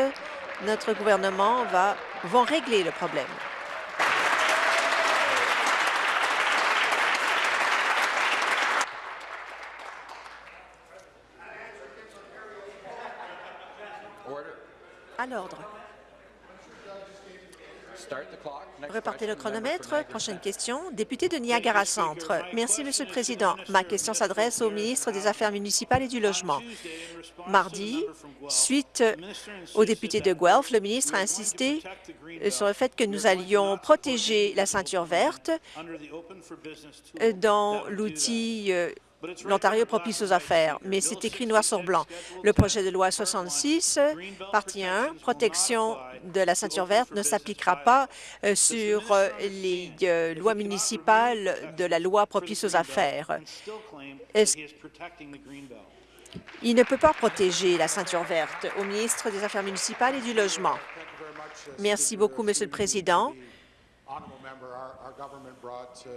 notre gouvernement va, vont régler le problème. À l'ordre. Repartez le chronomètre. Prochaine question. Député de Niagara Centre. Merci, Monsieur le Président. Ma question s'adresse au ministre des Affaires municipales et du Logement. Mardi, suite au député de Guelph, le ministre a insisté sur le fait que nous allions protéger la ceinture verte dans l'outil l'Ontario propice aux affaires, mais c'est écrit noir sur blanc. Le projet de loi 66, partie 1, protection de la ceinture verte, ne s'appliquera pas euh, sur euh, les euh, lois municipales de la loi propice aux affaires. Il ne peut pas protéger la ceinture verte au ministre des Affaires municipales et du Logement? Merci beaucoup, Monsieur le Président.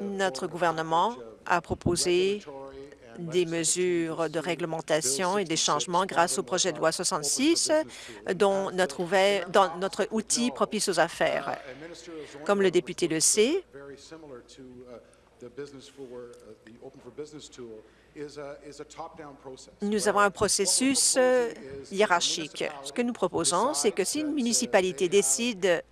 Notre gouvernement a proposé des mesures de réglementation et des changements grâce au projet de loi 66, dont notre, dans notre outil propice aux affaires. Comme le député le sait, nous avons un processus euh, hiérarchique. Ce que nous proposons, c'est que si une municipalité décide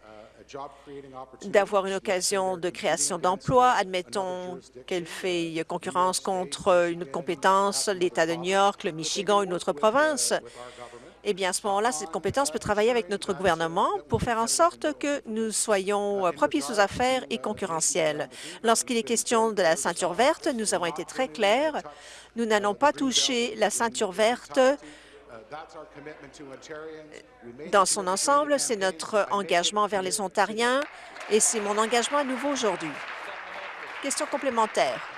d'avoir une occasion de création d'emplois. Admettons qu'elle fait concurrence contre une compétence, l'État de New York, le Michigan, une autre province. Eh bien, à ce moment-là, cette compétence peut travailler avec notre gouvernement pour faire en sorte que nous soyons propices aux affaires et concurrentiels. Lorsqu'il est question de la ceinture verte, nous avons été très clairs. Nous n'allons pas toucher la ceinture verte dans son ensemble, c'est notre engagement vers les Ontariens et c'est mon engagement à nouveau aujourd'hui. Question complémentaire.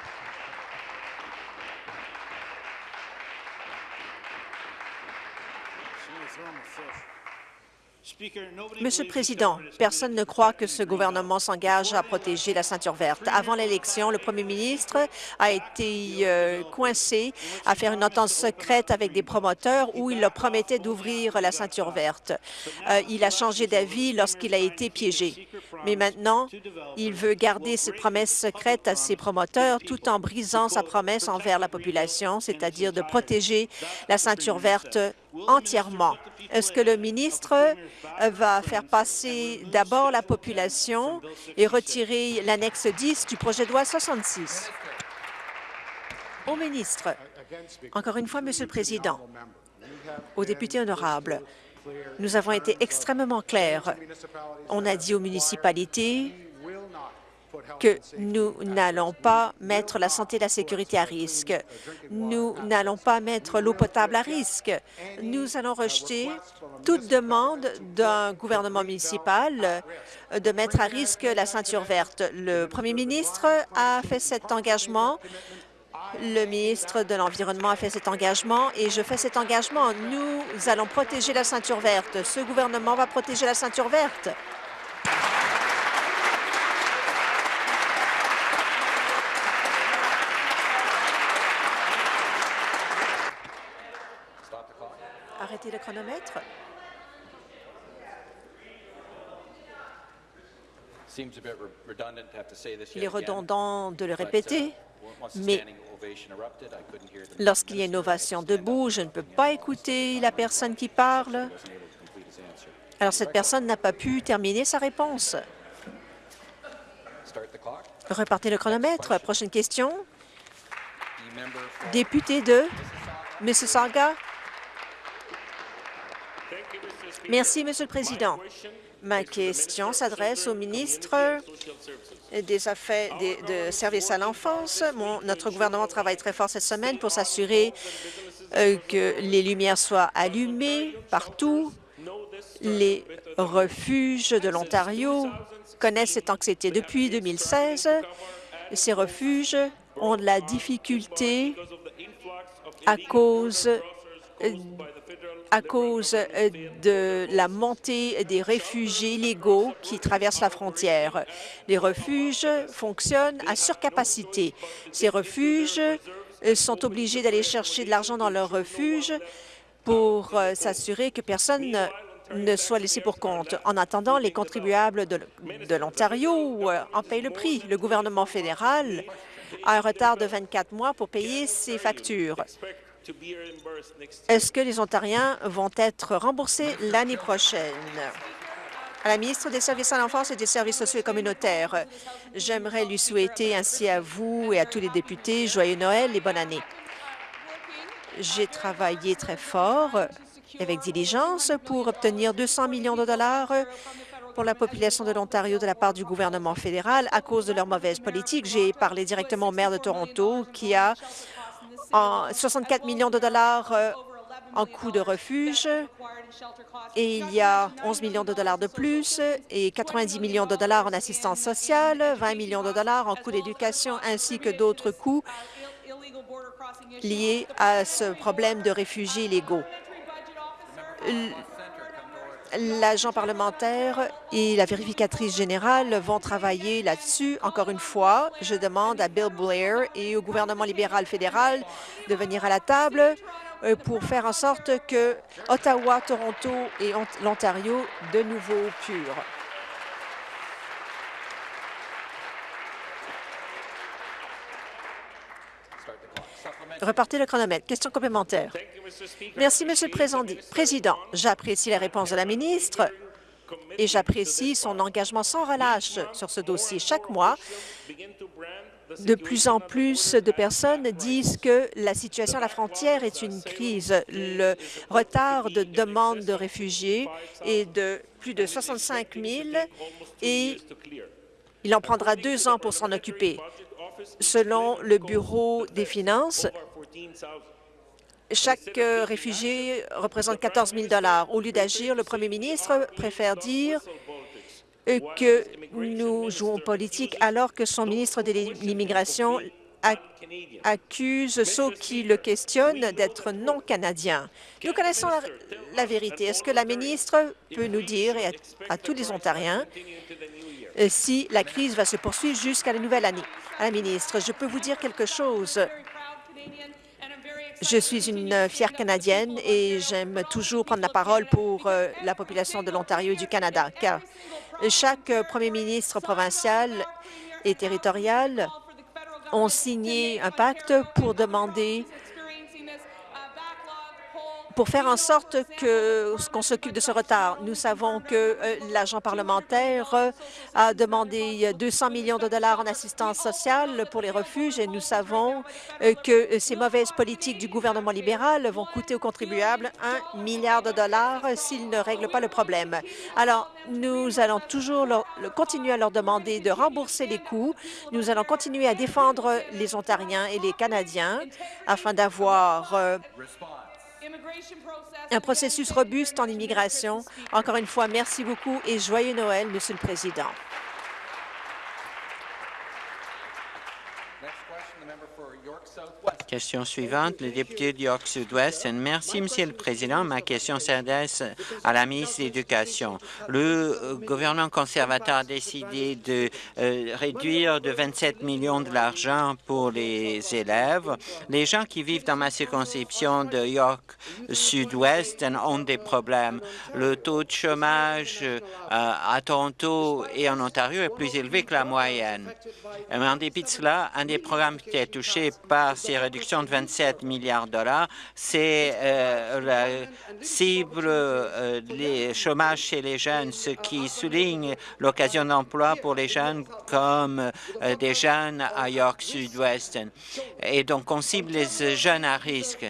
Monsieur le Président, personne ne croit que ce gouvernement s'engage à protéger la ceinture verte. Avant l'élection, le premier ministre a été euh, coincé à faire une entente secrète avec des promoteurs où il leur promettait d'ouvrir la ceinture verte. Euh, il a changé d'avis lorsqu'il a été piégé. Mais maintenant, il veut garder cette promesse secrète à ses promoteurs tout en brisant sa promesse envers la population, c'est-à-dire de protéger la ceinture verte entièrement. Est-ce que le ministre va faire passer d'abord la population et retirer l'annexe 10 du projet de loi 66? Au ministre, encore une fois, Monsieur le Président, aux députés honorables, nous avons été extrêmement clairs. On a dit aux municipalités que nous n'allons pas mettre la santé et la sécurité à risque. Nous n'allons pas mettre l'eau potable à risque. Nous allons rejeter toute demande d'un gouvernement municipal de mettre à risque la ceinture verte. Le premier ministre a fait cet engagement le ministre de l'Environnement a fait cet engagement et je fais cet engagement. Nous allons protéger la ceinture verte. Ce gouvernement va protéger la ceinture verte. Arrêtez le chronomètre. Il est redondant de le répéter, mais lorsqu'il y a une ovation debout, je ne peux pas écouter la personne qui parle. Alors, cette personne n'a pas pu terminer sa réponse. Repartez le chronomètre. Prochaine question. Député de Mississauga. Merci, Monsieur le Président. Ma question s'adresse au ministre des Affaires des services à l'enfance. Notre gouvernement travaille très fort cette semaine pour s'assurer euh, que les lumières soient allumées partout. Les refuges de l'Ontario connaissent cette anxiété depuis 2016. Ces refuges ont de la difficulté à cause à cause euh, de la montée des réfugiés illégaux qui traversent la frontière. Les refuges fonctionnent à surcapacité. Ces refuges euh, sont obligés d'aller chercher de l'argent dans leurs refuges pour euh, s'assurer que personne ne soit laissé pour compte. En attendant, les contribuables de l'Ontario en payent le prix. Le gouvernement fédéral a un retard de 24 mois pour payer ses factures. Est-ce que les Ontariens vont être remboursés l'année prochaine? À la ministre des Services à l'enfance et des services sociaux et communautaires, j'aimerais lui souhaiter ainsi à vous et à tous les députés joyeux Noël et bonne année. J'ai travaillé très fort avec diligence pour obtenir 200 millions de dollars pour la population de l'Ontario de la part du gouvernement fédéral à cause de leur mauvaise politique. J'ai parlé directement au maire de Toronto qui a en 64 millions de dollars euh, en coûts de refuge. Et il y a 11 millions de dollars de plus et 90 millions de dollars en assistance sociale, 20 millions de dollars en coûts d'éducation ainsi que d'autres coûts liés à ce problème de réfugiés illégaux l'agent parlementaire et la vérificatrice générale vont travailler là-dessus. Encore une fois, je demande à Bill Blair et au gouvernement libéral fédéral de venir à la table euh, pour faire en sorte que Ottawa, Toronto et l'Ontario de nouveau purs. Repartez le chronomètre. Question complémentaire. Merci, Monsieur le Président. J'apprécie la réponse de la ministre et j'apprécie son engagement sans relâche sur ce dossier. Chaque mois, de plus en plus de personnes disent que la situation à la frontière est une crise. Le retard de demande de réfugiés est de plus de 65 000 et il en prendra deux ans pour s'en occuper. Selon le Bureau des finances, chaque euh, réfugié représente 14 000 Au lieu d'agir, le premier ministre préfère dire que nous jouons politique alors que son ministre de l'immigration accuse ceux qui le questionnent d'être non canadiens. Nous connaissons la, vérité. Est-ce que la ministre peut nous dire et à, tous les Ontariens euh, si la crise va se poursuivre jusqu'à la nouvelle année? À la ministre, je peux vous dire quelque chose. Je suis une fière Canadienne et j'aime toujours prendre la parole pour euh, la population de l'Ontario et du Canada, car chaque premier ministre provincial et territorial ont signé un pacte pour demander pour faire en sorte qu'on s'occupe de ce retard. Nous savons que euh, l'agent parlementaire euh, a demandé 200 millions de dollars en assistance sociale pour les refuges et nous savons euh, que ces mauvaises politiques du gouvernement libéral vont coûter aux contribuables un milliard de dollars s'ils ne règlent pas le problème. Alors, nous allons toujours continuer à leur demander de rembourser les coûts. Nous allons continuer à défendre les Ontariens et les Canadiens afin d'avoir un processus robuste en immigration. Encore une fois, merci beaucoup et joyeux Noël, Monsieur le Président. Question suivante, le député de York Sud-Ouest. Merci, Monsieur le Président. Ma question s'adresse à la ministre de l'Éducation. Le euh, gouvernement conservateur a décidé de euh, réduire de 27 millions de l'argent pour les élèves. Les gens qui vivent dans ma circonscription de York Sud-Ouest ont des problèmes. Le taux de chômage euh, à Toronto et en Ontario est plus élevé que la moyenne. Mais en dépit de cela, un des programmes qui est touché par ces réductions de 27 milliards de dollars. C'est euh, la cible euh, les chômages chez les jeunes, ce qui souligne l'occasion d'emploi pour les jeunes comme euh, des jeunes à York Sud-Ouest. Et donc, on cible les jeunes à risque.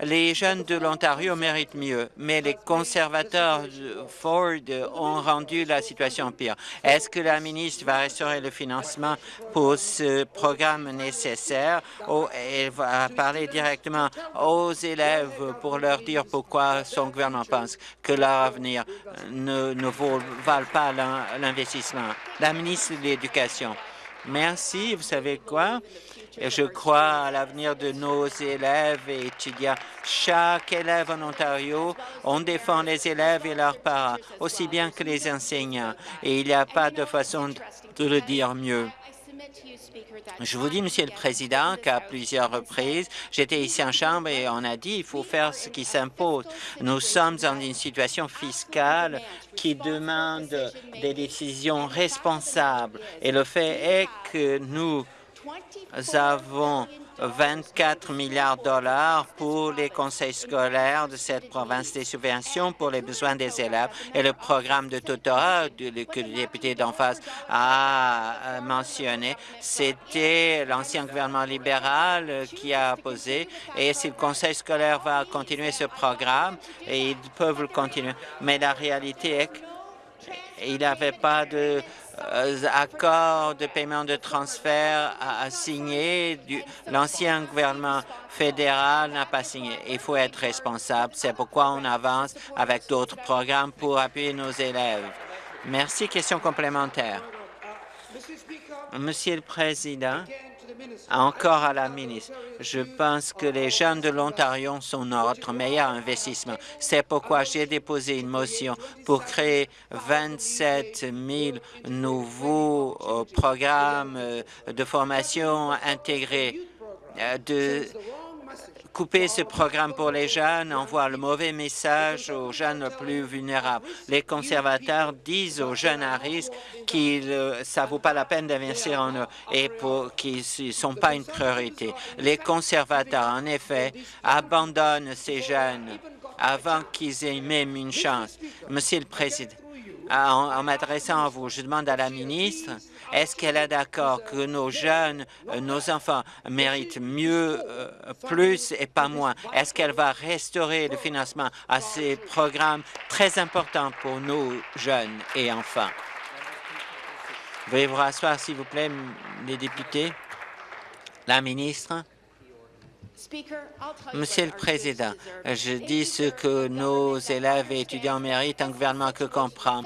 Les jeunes de l'Ontario méritent mieux, mais les conservateurs Ford ont rendu la situation pire. Est-ce que la ministre va restaurer le financement pour ce programme nécessaire? Ou va à parler directement aux élèves pour leur dire pourquoi son gouvernement pense que leur avenir ne, ne vaut, pas l'investissement. La ministre de l'Éducation. Merci. Vous savez quoi? Je crois à l'avenir de nos élèves et étudiants. Chaque élève en Ontario, on défend les élèves et leurs parents, aussi bien que les enseignants. Et il n'y a pas de façon de le dire mieux. Je vous dis, Monsieur le Président, qu'à plusieurs reprises, j'étais ici en Chambre et on a dit qu'il faut faire ce qui s'impose. Nous sommes dans une situation fiscale qui demande des décisions responsables. Et le fait est que nous avons 24 milliards de dollars pour les conseils scolaires de cette province, des subventions pour les besoins des élèves et le programme de tutorat que le député d'en face a mentionné. C'était l'ancien gouvernement libéral qui a posé et si le conseil scolaire va continuer ce programme, et ils peuvent le continuer. Mais la réalité est qu'il n'y avait pas de euh, accord de paiement de transfert à, signer. L'ancien gouvernement fédéral n'a pas signé. Il faut être responsable. C'est pourquoi on avance avec d'autres programmes pour appuyer nos élèves. Merci. Question complémentaire. Monsieur le Président, encore à la ministre, je pense que les jeunes de l'Ontario sont notre meilleur investissement. C'est pourquoi j'ai déposé une motion pour créer 27 000 nouveaux euh, programmes euh, de formation intégrés euh, Couper ce programme pour les jeunes envoie le mauvais message aux jeunes plus vulnérables. Les conservateurs disent aux jeunes à risque que ça ne vaut pas la peine d'investir en eux et qu'ils ne sont pas une priorité. Les conservateurs, en effet, abandonnent ces jeunes avant qu'ils aient même une chance. Monsieur le Président, en m'adressant à vous, je demande à la ministre est-ce qu'elle est d'accord que nos jeunes, euh, nos enfants méritent mieux, euh, plus et pas moins? Est-ce qu'elle va restaurer le financement à ces programmes très importants pour nos jeunes et enfants? Veuillez vous rasseoir, s'il vous plaît, les députés. La ministre. Monsieur le Président, je dis ce que nos élèves et étudiants méritent, un gouvernement que comprend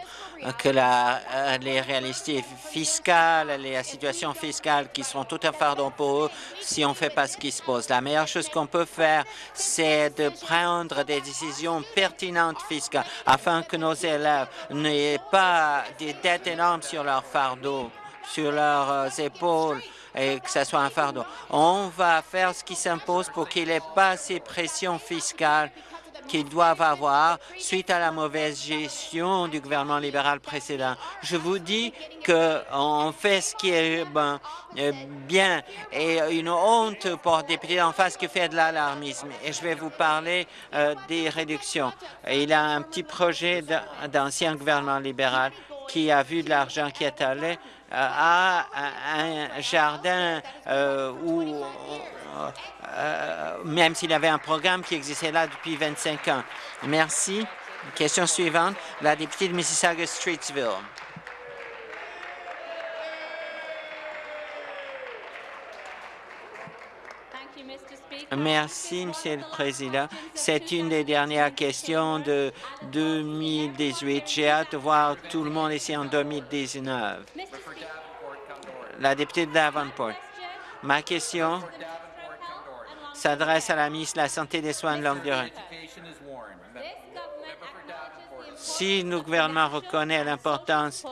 que la, les réalités fiscales, les situations fiscales qui seront tout un fardeau pour eux si on ne fait pas ce qui se pose. La meilleure chose qu'on peut faire, c'est de prendre des décisions pertinentes fiscales afin que nos élèves n'aient pas des dettes énormes sur leur fardeau, sur leurs épaules et que ce soit un fardeau. On va faire ce qui s'impose pour qu'il n'y ait pas ces pressions fiscales qu'ils doivent avoir suite à la mauvaise gestion du gouvernement libéral précédent. Je vous dis qu'on fait ce qui est ben, euh, bien et une honte pour le député en face qui fait de l'alarmisme. Et je vais vous parler euh, des réductions. Il a un petit projet d'ancien gouvernement libéral qui a vu de l'argent qui est allé à un jardin où euh, même s'il y avait un programme qui existait là depuis 25 ans. Merci. Question suivante, la députée de Mississauga-Streetsville. Merci, Monsieur le Président. C'est une des dernières questions de 2018. J'ai hâte de voir tout le monde ici en 2019. La députée de Davenport. Ma question s'adresse à la ministre de la Santé et des Soins de longue durée. Si le gouvernement reconnaît l'importance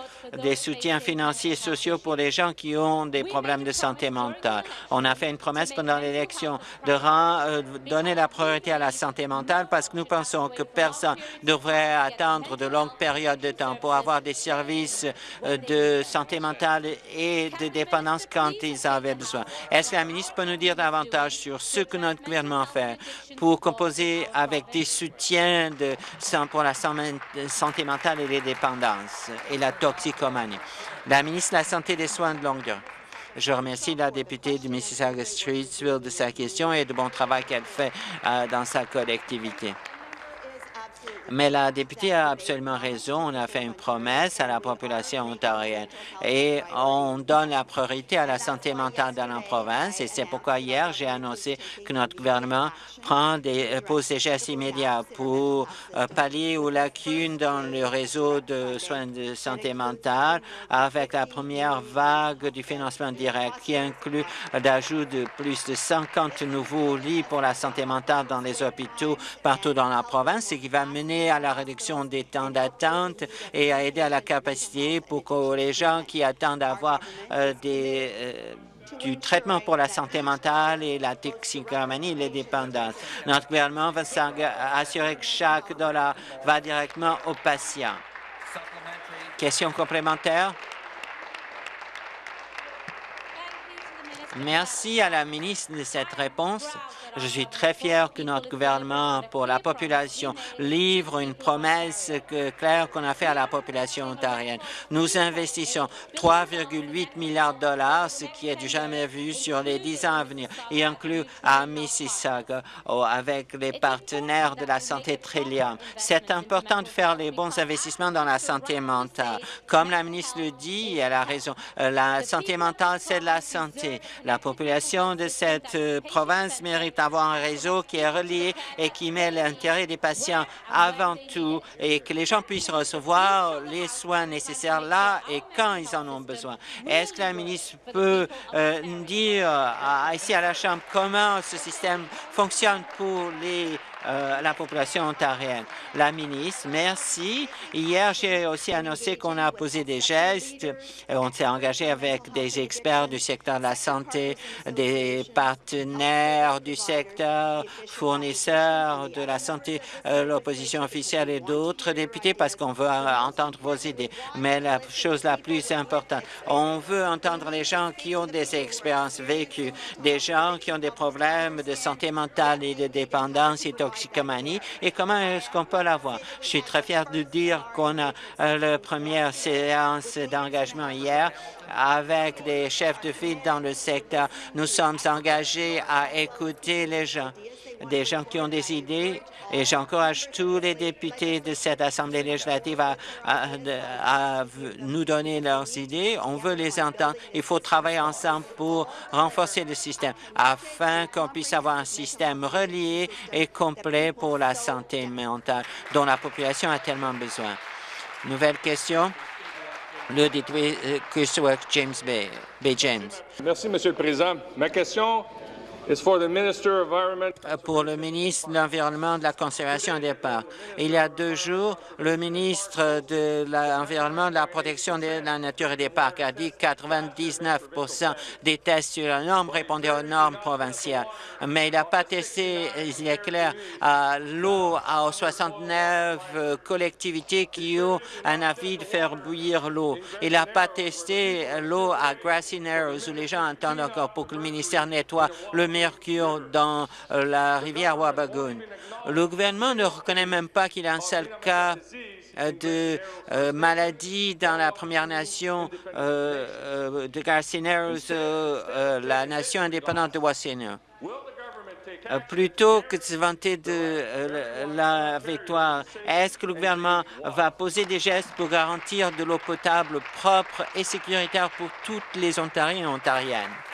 des soutiens financiers et sociaux pour les gens qui ont des problèmes de santé mentale, on a fait une promesse pendant l'élection de euh, donner la priorité à la santé mentale parce que nous pensons que personne ne devrait attendre de longues périodes de temps pour avoir des services euh, de santé mentale et de dépendance quand ils avaient besoin. Est-ce que la ministre peut nous dire davantage sur ce que notre gouvernement fait pour composer avec des soutiens pour la santé mentale et les dépendances et la toxicomanie. La ministre de la Santé et des Soins de longue durée. Je remercie la députée du Mississauga-Streetsville de sa question et du bon travail qu'elle fait euh, dans sa collectivité. Mais la députée a absolument raison. On a fait une promesse à la population ontarienne et on donne la priorité à la santé mentale dans la province. Et c'est pourquoi hier, j'ai annoncé que notre gouvernement prend des, euh, pose des gestes immédiats pour euh, pallier aux lacunes dans le réseau de soins de santé mentale avec la première vague du financement direct qui inclut l'ajout de plus de 50 nouveaux lits pour la santé mentale dans les hôpitaux partout dans la province et qui va à la réduction des temps d'attente et à aider à la capacité pour que les gens qui attendent d'avoir euh, euh, du traitement pour la santé mentale et la toxicomanie et les dépendances. Notre gouvernement va assurer que chaque dollar va directement aux patients. Question complémentaire? Merci à la ministre de cette réponse. Je suis très fier que notre gouvernement, pour la population, livre une promesse claire qu'on a fait à la population ontarienne. Nous investissons 3,8 milliards de dollars, ce qui est du jamais vu sur les dix ans à venir, y inclut à Mississauga avec les partenaires de la santé Trillium. C'est important de faire les bons investissements dans la santé mentale. Comme la ministre le dit, elle a raison, euh, la santé mentale, c'est de la santé. La population de cette euh, province mérite avoir un réseau qui est relié et qui met l'intérêt des patients avant tout et que les gens puissent recevoir les soins nécessaires là et quand ils en ont besoin. Est-ce que la ministre peut euh, dire ici à la Chambre comment ce système fonctionne pour les euh, la population ontarienne. La ministre, merci. Hier, j'ai aussi annoncé qu'on a posé des gestes. On s'est engagé avec des experts du secteur de la santé, des partenaires du secteur, fournisseurs de la santé, euh, l'opposition officielle et d'autres députés parce qu'on veut entendre vos idées. Mais la chose la plus importante, on veut entendre les gens qui ont des expériences vécues, des gens qui ont des problèmes de santé mentale et de dépendance et comment est-ce qu'on peut l'avoir? Je suis très fier de dire qu'on a euh, la première séance d'engagement hier avec des chefs de file dans le secteur. Nous sommes engagés à écouter les gens des gens qui ont des idées et j'encourage tous les députés de cette Assemblée législative à, nous donner leurs idées. On veut les entendre. Il faut travailler ensemble pour renforcer le système afin qu'on puisse avoir un système relié et complet pour la santé mentale dont la population a tellement besoin. Nouvelle question. Le député Cushwack James Bay, Bay James. Merci, Monsieur le Président. Ma question euh, pour le ministre de l'Environnement, de la Conservation des Parcs. Il y a deux jours, le ministre de l'Environnement, de la Protection de la Nature et des Parcs a dit que 99% des tests sur la norme répondaient aux normes provinciales. Mais il n'a pas testé, il est clair, l'eau aux 69 euh, collectivités qui ont un avis de faire bouillir l'eau. Il n'a pas testé l'eau à Grassy Narrows où les gens attendent encore pour que le ministère nettoie le mercure dans euh, la rivière Wabagoon. Le gouvernement ne reconnaît même pas qu'il y a un seul cas euh, de euh, maladie dans la Première Nation de Garcineros, la nation indépendante de Wasina. Plutôt que de se vanter de la victoire, est-ce que le gouvernement va poser des gestes pour garantir de l'eau potable propre et sécuritaire pour toutes les Ontariens et Ontariennes?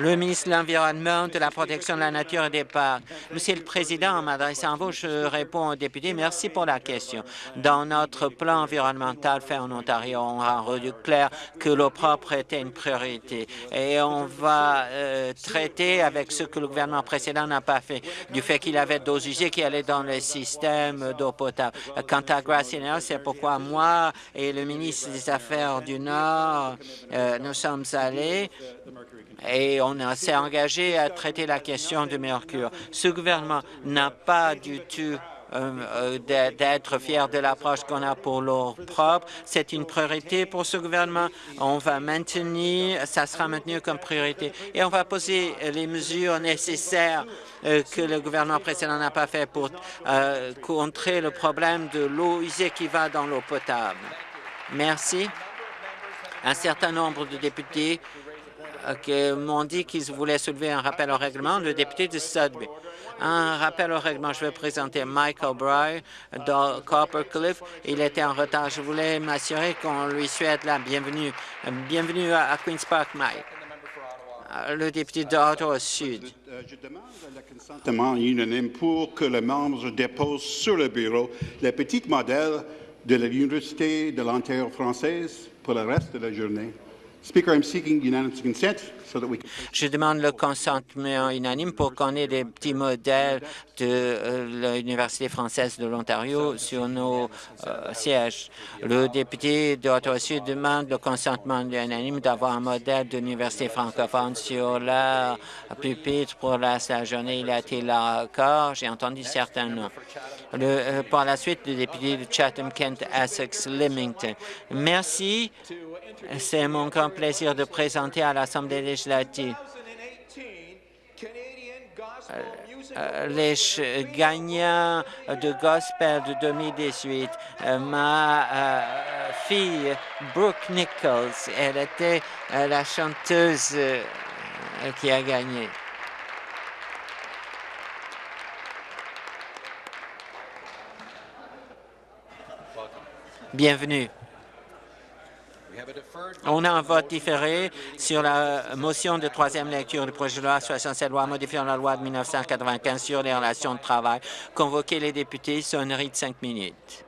Le ministre de l'Environnement, de la protection de la nature et des parcs. Monsieur le Président, en m'adressant à vous, je réponds aux députés. Merci pour la question. Dans notre plan environnemental fait en Ontario, on a rendu clair que l'eau propre était une priorité et on va euh, traiter avec ce que le gouvernement précédent n'a pas fait, du fait qu'il avait d'eau usées qui allaient dans le système d'eau potable. Quant à Graciener, c'est pourquoi moi et le ministre des Affaires du Nord, euh, nous sommes allés et on s'est engagé à traiter la question du mercure. Ce gouvernement n'a pas du tout euh, euh, d'être fier de l'approche qu'on a pour l'eau propre. C'est une priorité pour ce gouvernement. On va maintenir, ça sera maintenu comme priorité. Et on va poser les mesures nécessaires euh, que le gouvernement précédent n'a pas fait pour contrer le problème de l'eau usée qui va dans l'eau potable. Merci. Un certain nombre de députés qui m'ont dit qu'ils voulaient soulever un rappel au règlement, le député de Sudbury. Un rappel au règlement, je vais présenter Mike O'Brien de Coppercliff. Il était en retard. Je voulais m'assurer qu'on lui souhaite la bienvenue. Bienvenue à, Queen's Park, Mike. Le député d'Ottawa Sud. Je demande le consentement unanime pour que les membres déposent sur le bureau le petit modèle de l'Université de l'Ontario française pour le reste de la journée. Je demande le consentement unanime pour qu'on ait des petits modèles de euh, l'Université française de l'Ontario sur nos euh, sièges. Le député d'Ottawa-Sud demande le consentement unanime d'avoir un modèle d'université francophone sur la pupitre pour la, journée. Il a été là encore. J'ai entendu certains noms. Euh, par la suite, le député de Chatham-Kent, Essex-Limington. Merci. C'est mon grand plaisir de présenter à l'Assemblée législative euh, euh, les gagnants de gospel de 2018. ma fille, Brooke Nichols, elle était la chanteuse qui a gagné. Bienvenue. On a un vote différé sur la motion de troisième lecture du projet de loi 67 loi modifiant la loi de 1995 sur les relations de travail. Convoquer les députés, sonnerie de cinq minutes.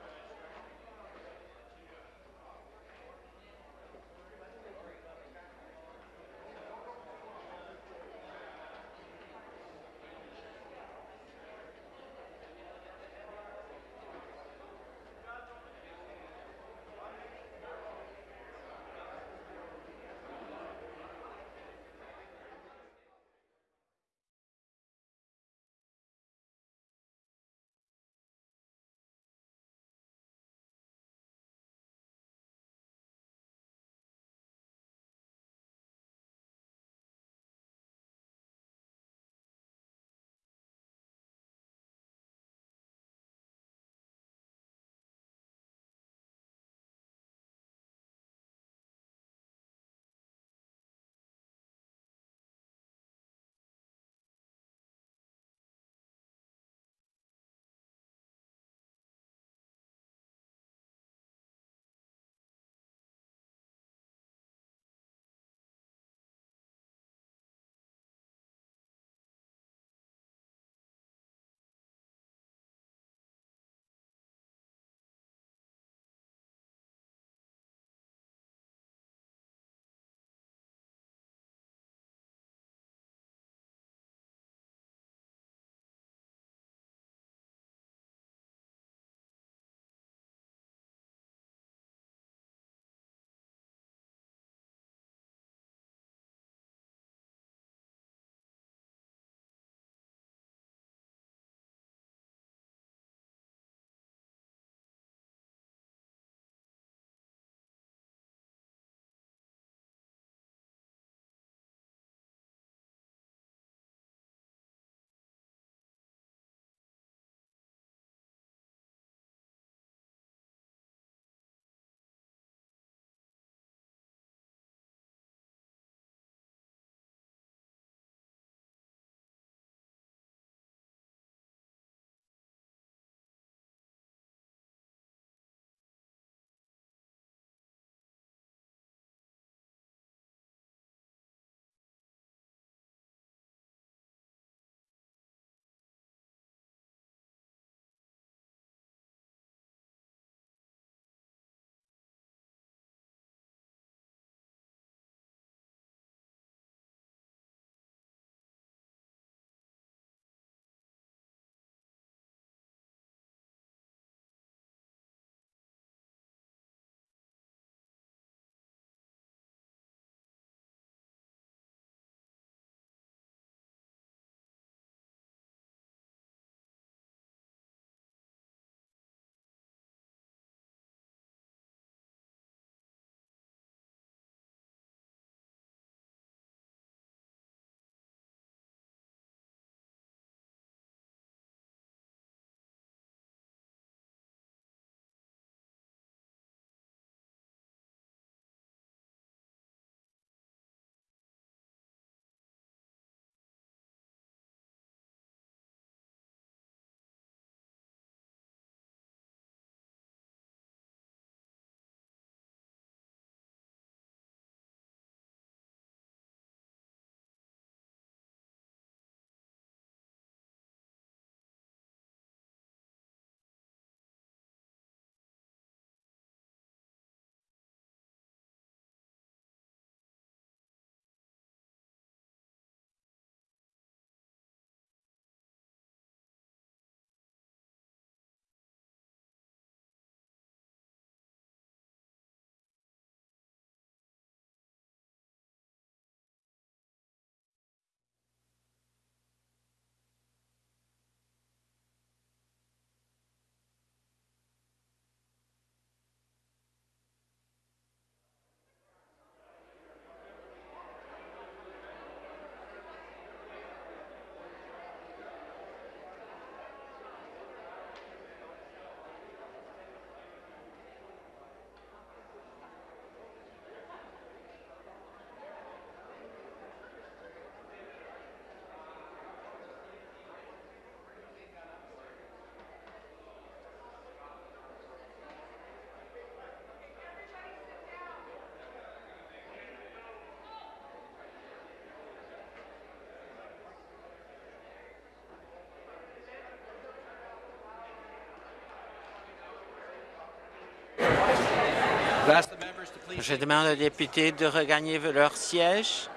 Je demande aux députés de regagner leur siège.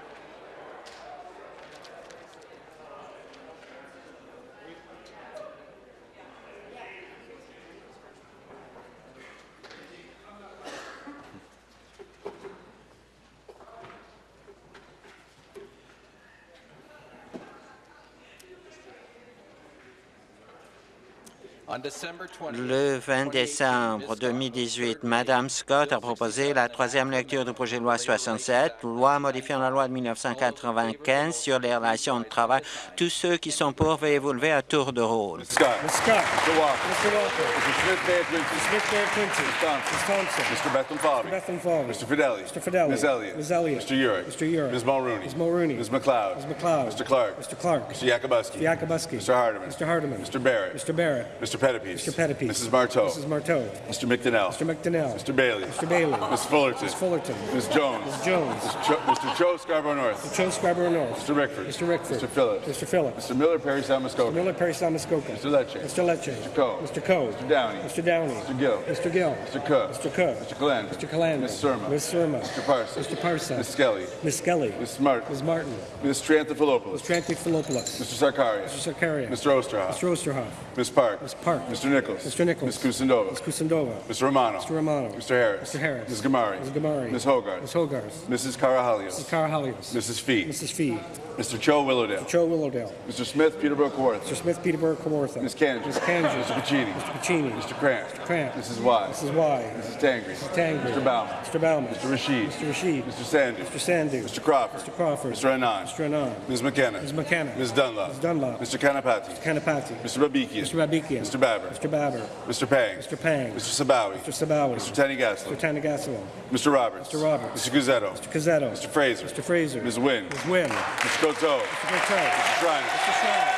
Le 20 décembre 2018, Mme Scott a proposé la troisième lecture du projet de loi 67, loi modifiant la loi de 1995 sur les relations de travail. Tous ceux qui sont pour, veuillez vous lever à tour de rôle. Ms. Scott. Ms. Scott. Mr. Walker. Mr. Walker. Mr. Smith Mayor Clinton. Mr. Smith Mayor Clinton. Ms. Thompson. Ms. Thompson. Mr. Bethlehem Fabi. Mr. Bethlehem Fabi. Mr. Fidelli. Mr. Fidelli. Ms. Elliott. Ms. Elliott. Mr. Urick. Mr. Urick. Ms. Mulrooney. Ms. Mulrooney. Ms. McLeod. Ms. McLeod. Mr. Clark. Mr. Clark. Mr. Yakubuski. Mr. Yakubuski. Mr. Hardeman. Mr. Hardeman. Mr. Barrett. Mr. Barrett. Mr. Mr. Pettipies. Mrs. Marteau. Mrs. Marteau. Mr. McDonnell. Mr. McDonnell. Mr. Bailey. Mr. Bailey. Ms. Fullerton. Ms. Fullerton. Ms. Jones. Ms. Jones. Mr. Cho Scarborough North. Mr. Cho Scarborough North. Mr. Rickford. Mr. Rickford. Mr. Phillips. Mr. Phillips. Mr. Miller Perry Salmascoca. Mr. Miller Perry Salmascoca. Mr. Lecce. Mr. Lecce. Mr. Coe. Mr. Coe. Mr. Downey. Mr. Downey. Mr. Gill. Mr. Gill. Mr. Cook. Mr. Cook. Mr. Calandra. Mr. Calandra. Ms. Surma. Ms. Surma. Mr. Parson. Mr. Parson. Ms. Skelly. Ms. Skelly. Ms. Smart. Ms. Martin. Ms. Tranthopoulos. Ms. Tranthopoulos. Mr. Sarkaria. Mr. Sarkaria. Mr. Osterhoff. Mr. Osterhoff. Ms. Park. Ms. Park. Mr. Nichols. Mr. Nichols. Ms. Kusindova. Ms. Kusindova. Mr. Romano. Mr. Romano. Mr. Harris. Mr. Harris. Ms. Gamari. Ms. Gamari. Ms. Hogarth. Ms. Hogarth. Mrs. Carahalios. Mrs. Carahalios. Mrs. Fee. Mrs. Fee. Mr. Cho Willowdale. Mr. Cho Willowdale. Mr. Smith Peterborough Kawartha. Mr. Smith Peterborough Kawartha. Ms. Kanji. Ms. Kanji. Mr. Pacini. Mr. Pacini. Mr. Cramp. Mr. Cramp. Mrs. Y. Mrs. Y. Mrs. Tangri. Mrs. Tangri. Mr. Bauman. Mr. Bauman. Mr. Rashid. Mr. Rashid. Mr. Sandu. Mr. Sandu. Mr. Crawford. Mr. Crawford. Mr. Anand. Mr. Anand. Ms. McKenna. Ms. McKenna. Ms. Dunlop. Ms. Dunlop. Mr. Kanapati. Mr. Kanapati. Mr. Babikian. Mr. Babikian. Mr. Babber. Mr. Babber. Mr. Pang. Mr. Pang. Mr. Sabawi. Mr. Sabawi. Mr. Tanigaslo. Mr. Tanigaslo. Mr. Roberts. Mr. Roberts. Mr. Guzzetto. Mr. Guzzetto. Mr. Fraser. Mr. Fraser. Ms. Wynn. Ms. Wynn. Mr. Coteau. Mr. Coteau. Mr. Schreiner. Mr. Schreiner.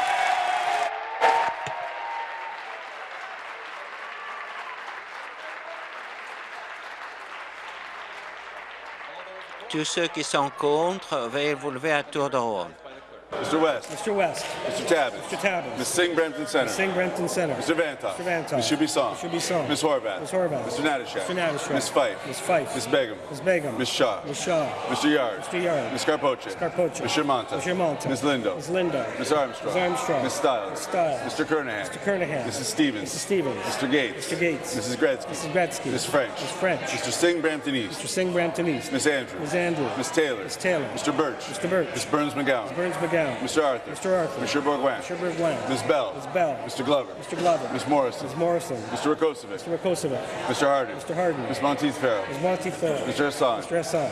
Tous ceux qui sont contre, veuillez vous lever à tour de rôle. Mr. West. Mr. West. Mr. Tabbins. Mr. Tabbins. Ms. Singh Brampton Center. Ms. Singh Brampton Center. Mr. Vantoff. Mr. Vantoff. Ms. Shubisong. Mr. Shubisong. Ms. Horvath. Ms. Horvath. Mr. Natashak. Mr. Natashak. Ms. Fife. Ms. Fife. Ms. Begum. Ms. Begum. Ms. Shaw. Ms. Shaw. Mr. Yard. Mr. Yard. Ms. Carpoche. Ms. Carpoche. Ms. Shermanta. Ms. Shermanta. Ms. Lindo. Ms. Lindo. Ms. Armstrong. Ms. Armstrong. Ms. Stiles. Ms. Stiles. Mr. Kernahan. Mr. Kernahan. Mrs. Stevens. Mrs. Stevens. Mr. Gates. Mr. Gates. Mrs. Gretzky. Mrs. Gretzky. Ms. French. Ms. French. Mr. Singh Brampton East. Mr. Singh Brampton East. Ms. Andrews. Ms. Andrews. Ms. Taylor. Ms. Taylor. Mr. Birch. Mr. Birch. Ms. Burns McGowan. Ms. Burns McGowan. Mr. Arthur. Mr. Arthur. Mr. Bourguin. Mr. Bourguin. Ms. Bell. Ms. Bell. Mr. Glover. Mr. Glover. Ms. Morrison. Ms. Morrison. Mr. Rakosovic. Mr. Rakosovic. Mr. Harden. Mr. Harden. Ms. Monteith Farrell. Ms. Monteith Farrell. Mr. Hassan. Mr. Hassan.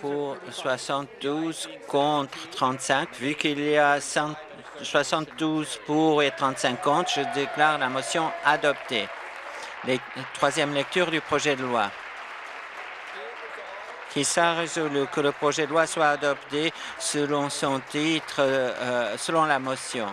Pour 72 contre 35, vu qu'il y a 72 pour et 35 contre, je déclare la motion adoptée. Troisième lecture du projet de loi. Qui s'est résolu que le projet de loi soit adopté selon son titre, euh, selon la motion.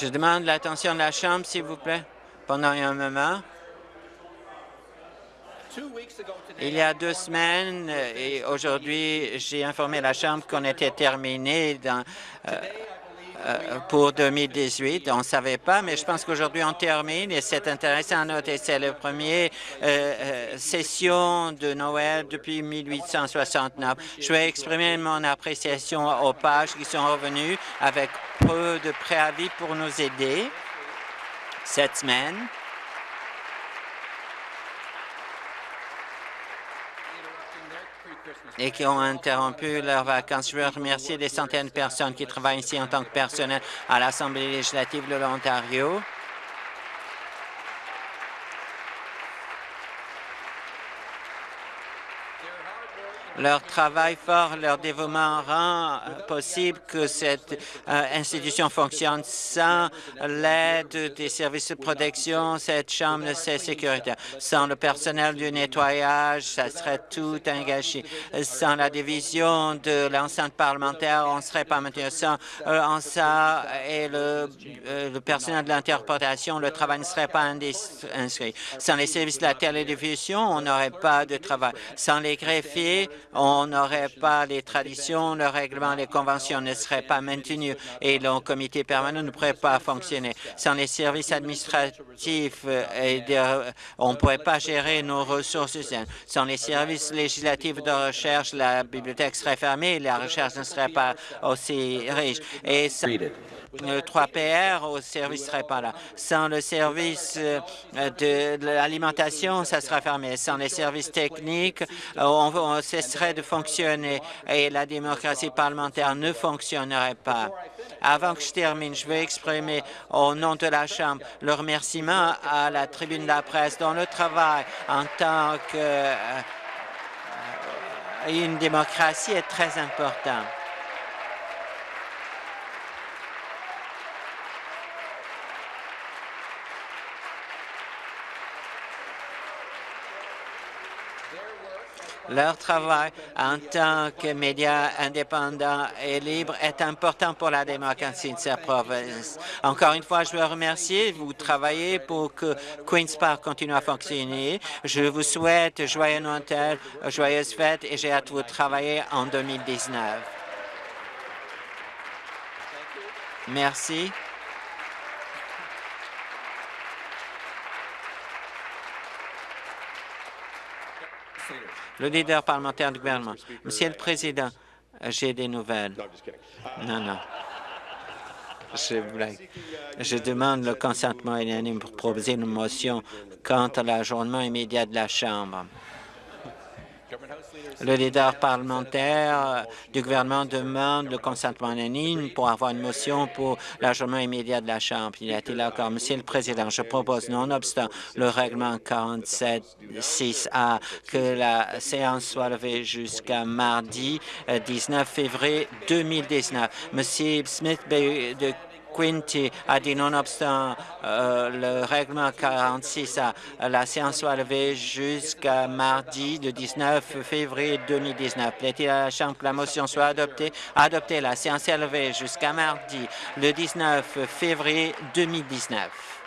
Je demande l'attention de la Chambre, s'il vous plaît, pendant un moment. Il y a deux semaines et aujourd'hui, j'ai informé la Chambre qu'on était terminé dans, euh, euh, pour 2018. On ne savait pas, mais je pense qu'aujourd'hui, on termine et c'est intéressant à noter. C'est la première euh, session de Noël depuis 1869. Je vais exprimer mon appréciation aux pages qui sont revenues avec peu de préavis pour nous aider cette semaine. Et qui ont interrompu leurs vacances. Je veux remercier les centaines de personnes qui travaillent ici en tant que personnel à l'Assemblée législative de l'Ontario. Leur travail fort, leur dévouement rend possible que cette euh, institution fonctionne sans l'aide des services de protection. Cette chambre ne serait sécuritaire. Sans le personnel du nettoyage, ça serait tout engagé. Sans la division de l'enceinte parlementaire, on ne serait pas maintenu. Sans euh, ça et le, euh, le personnel de l'interprétation, le travail ne serait pas inscrit. Sans les services de la télévision, on n'aurait pas de travail. Sans les greffiers, on n'aurait pas les traditions, le règlement, les conventions ne seraient pas maintenus et le comité permanent ne pourrait pas fonctionner. Sans les services administratifs, euh, on ne pourrait pas gérer nos ressources. Sans les services législatifs de recherche, la bibliothèque serait fermée et la recherche ne serait pas aussi riche. 3PR au service ne serait pas là. Sans le service euh, de l'alimentation, ça sera fermé. Sans les services techniques, euh, on, cesserait de fonctionner et la démocratie parlementaire ne fonctionnerait pas. Avant que je termine, je veux exprimer au nom de la Chambre le remerciement à la tribune de la presse dont le travail en tant qu'une euh, démocratie est très important. Leur travail en tant que médias indépendants et libres est important pour la démocratie de cette province. Encore une fois, je veux remercier. Vous travaillez pour que Queen's Park continue à fonctionner. Je vous souhaite joyeux Noël, joyeuses fêtes et j'ai hâte de vous travailler en 2019. Merci. Le leader parlementaire du gouvernement. Monsieur le Président, j'ai des nouvelles. Non, non. Je, je demande le consentement unanime pour proposer une motion quant à l'ajournement immédiat de la Chambre. Le leader parlementaire du gouvernement demande le consentement unanime pour avoir une motion pour l'ajoutement immédiat de la Chambre. Il a été accord. Monsieur le Président, je propose, nonobstant le règlement 47.6a, que la séance soit levée jusqu'à mardi 19 euh, février 2019. Monsieur Smith de Quinty a dit nonobstant euh, le règlement 46, la séance soit levée jusqu'à mardi, le 19 février 2019. Plaît-il à la Chambre que la motion soit adoptée? Adoptée. La séance est levée jusqu'à mardi, le 19 février 2019.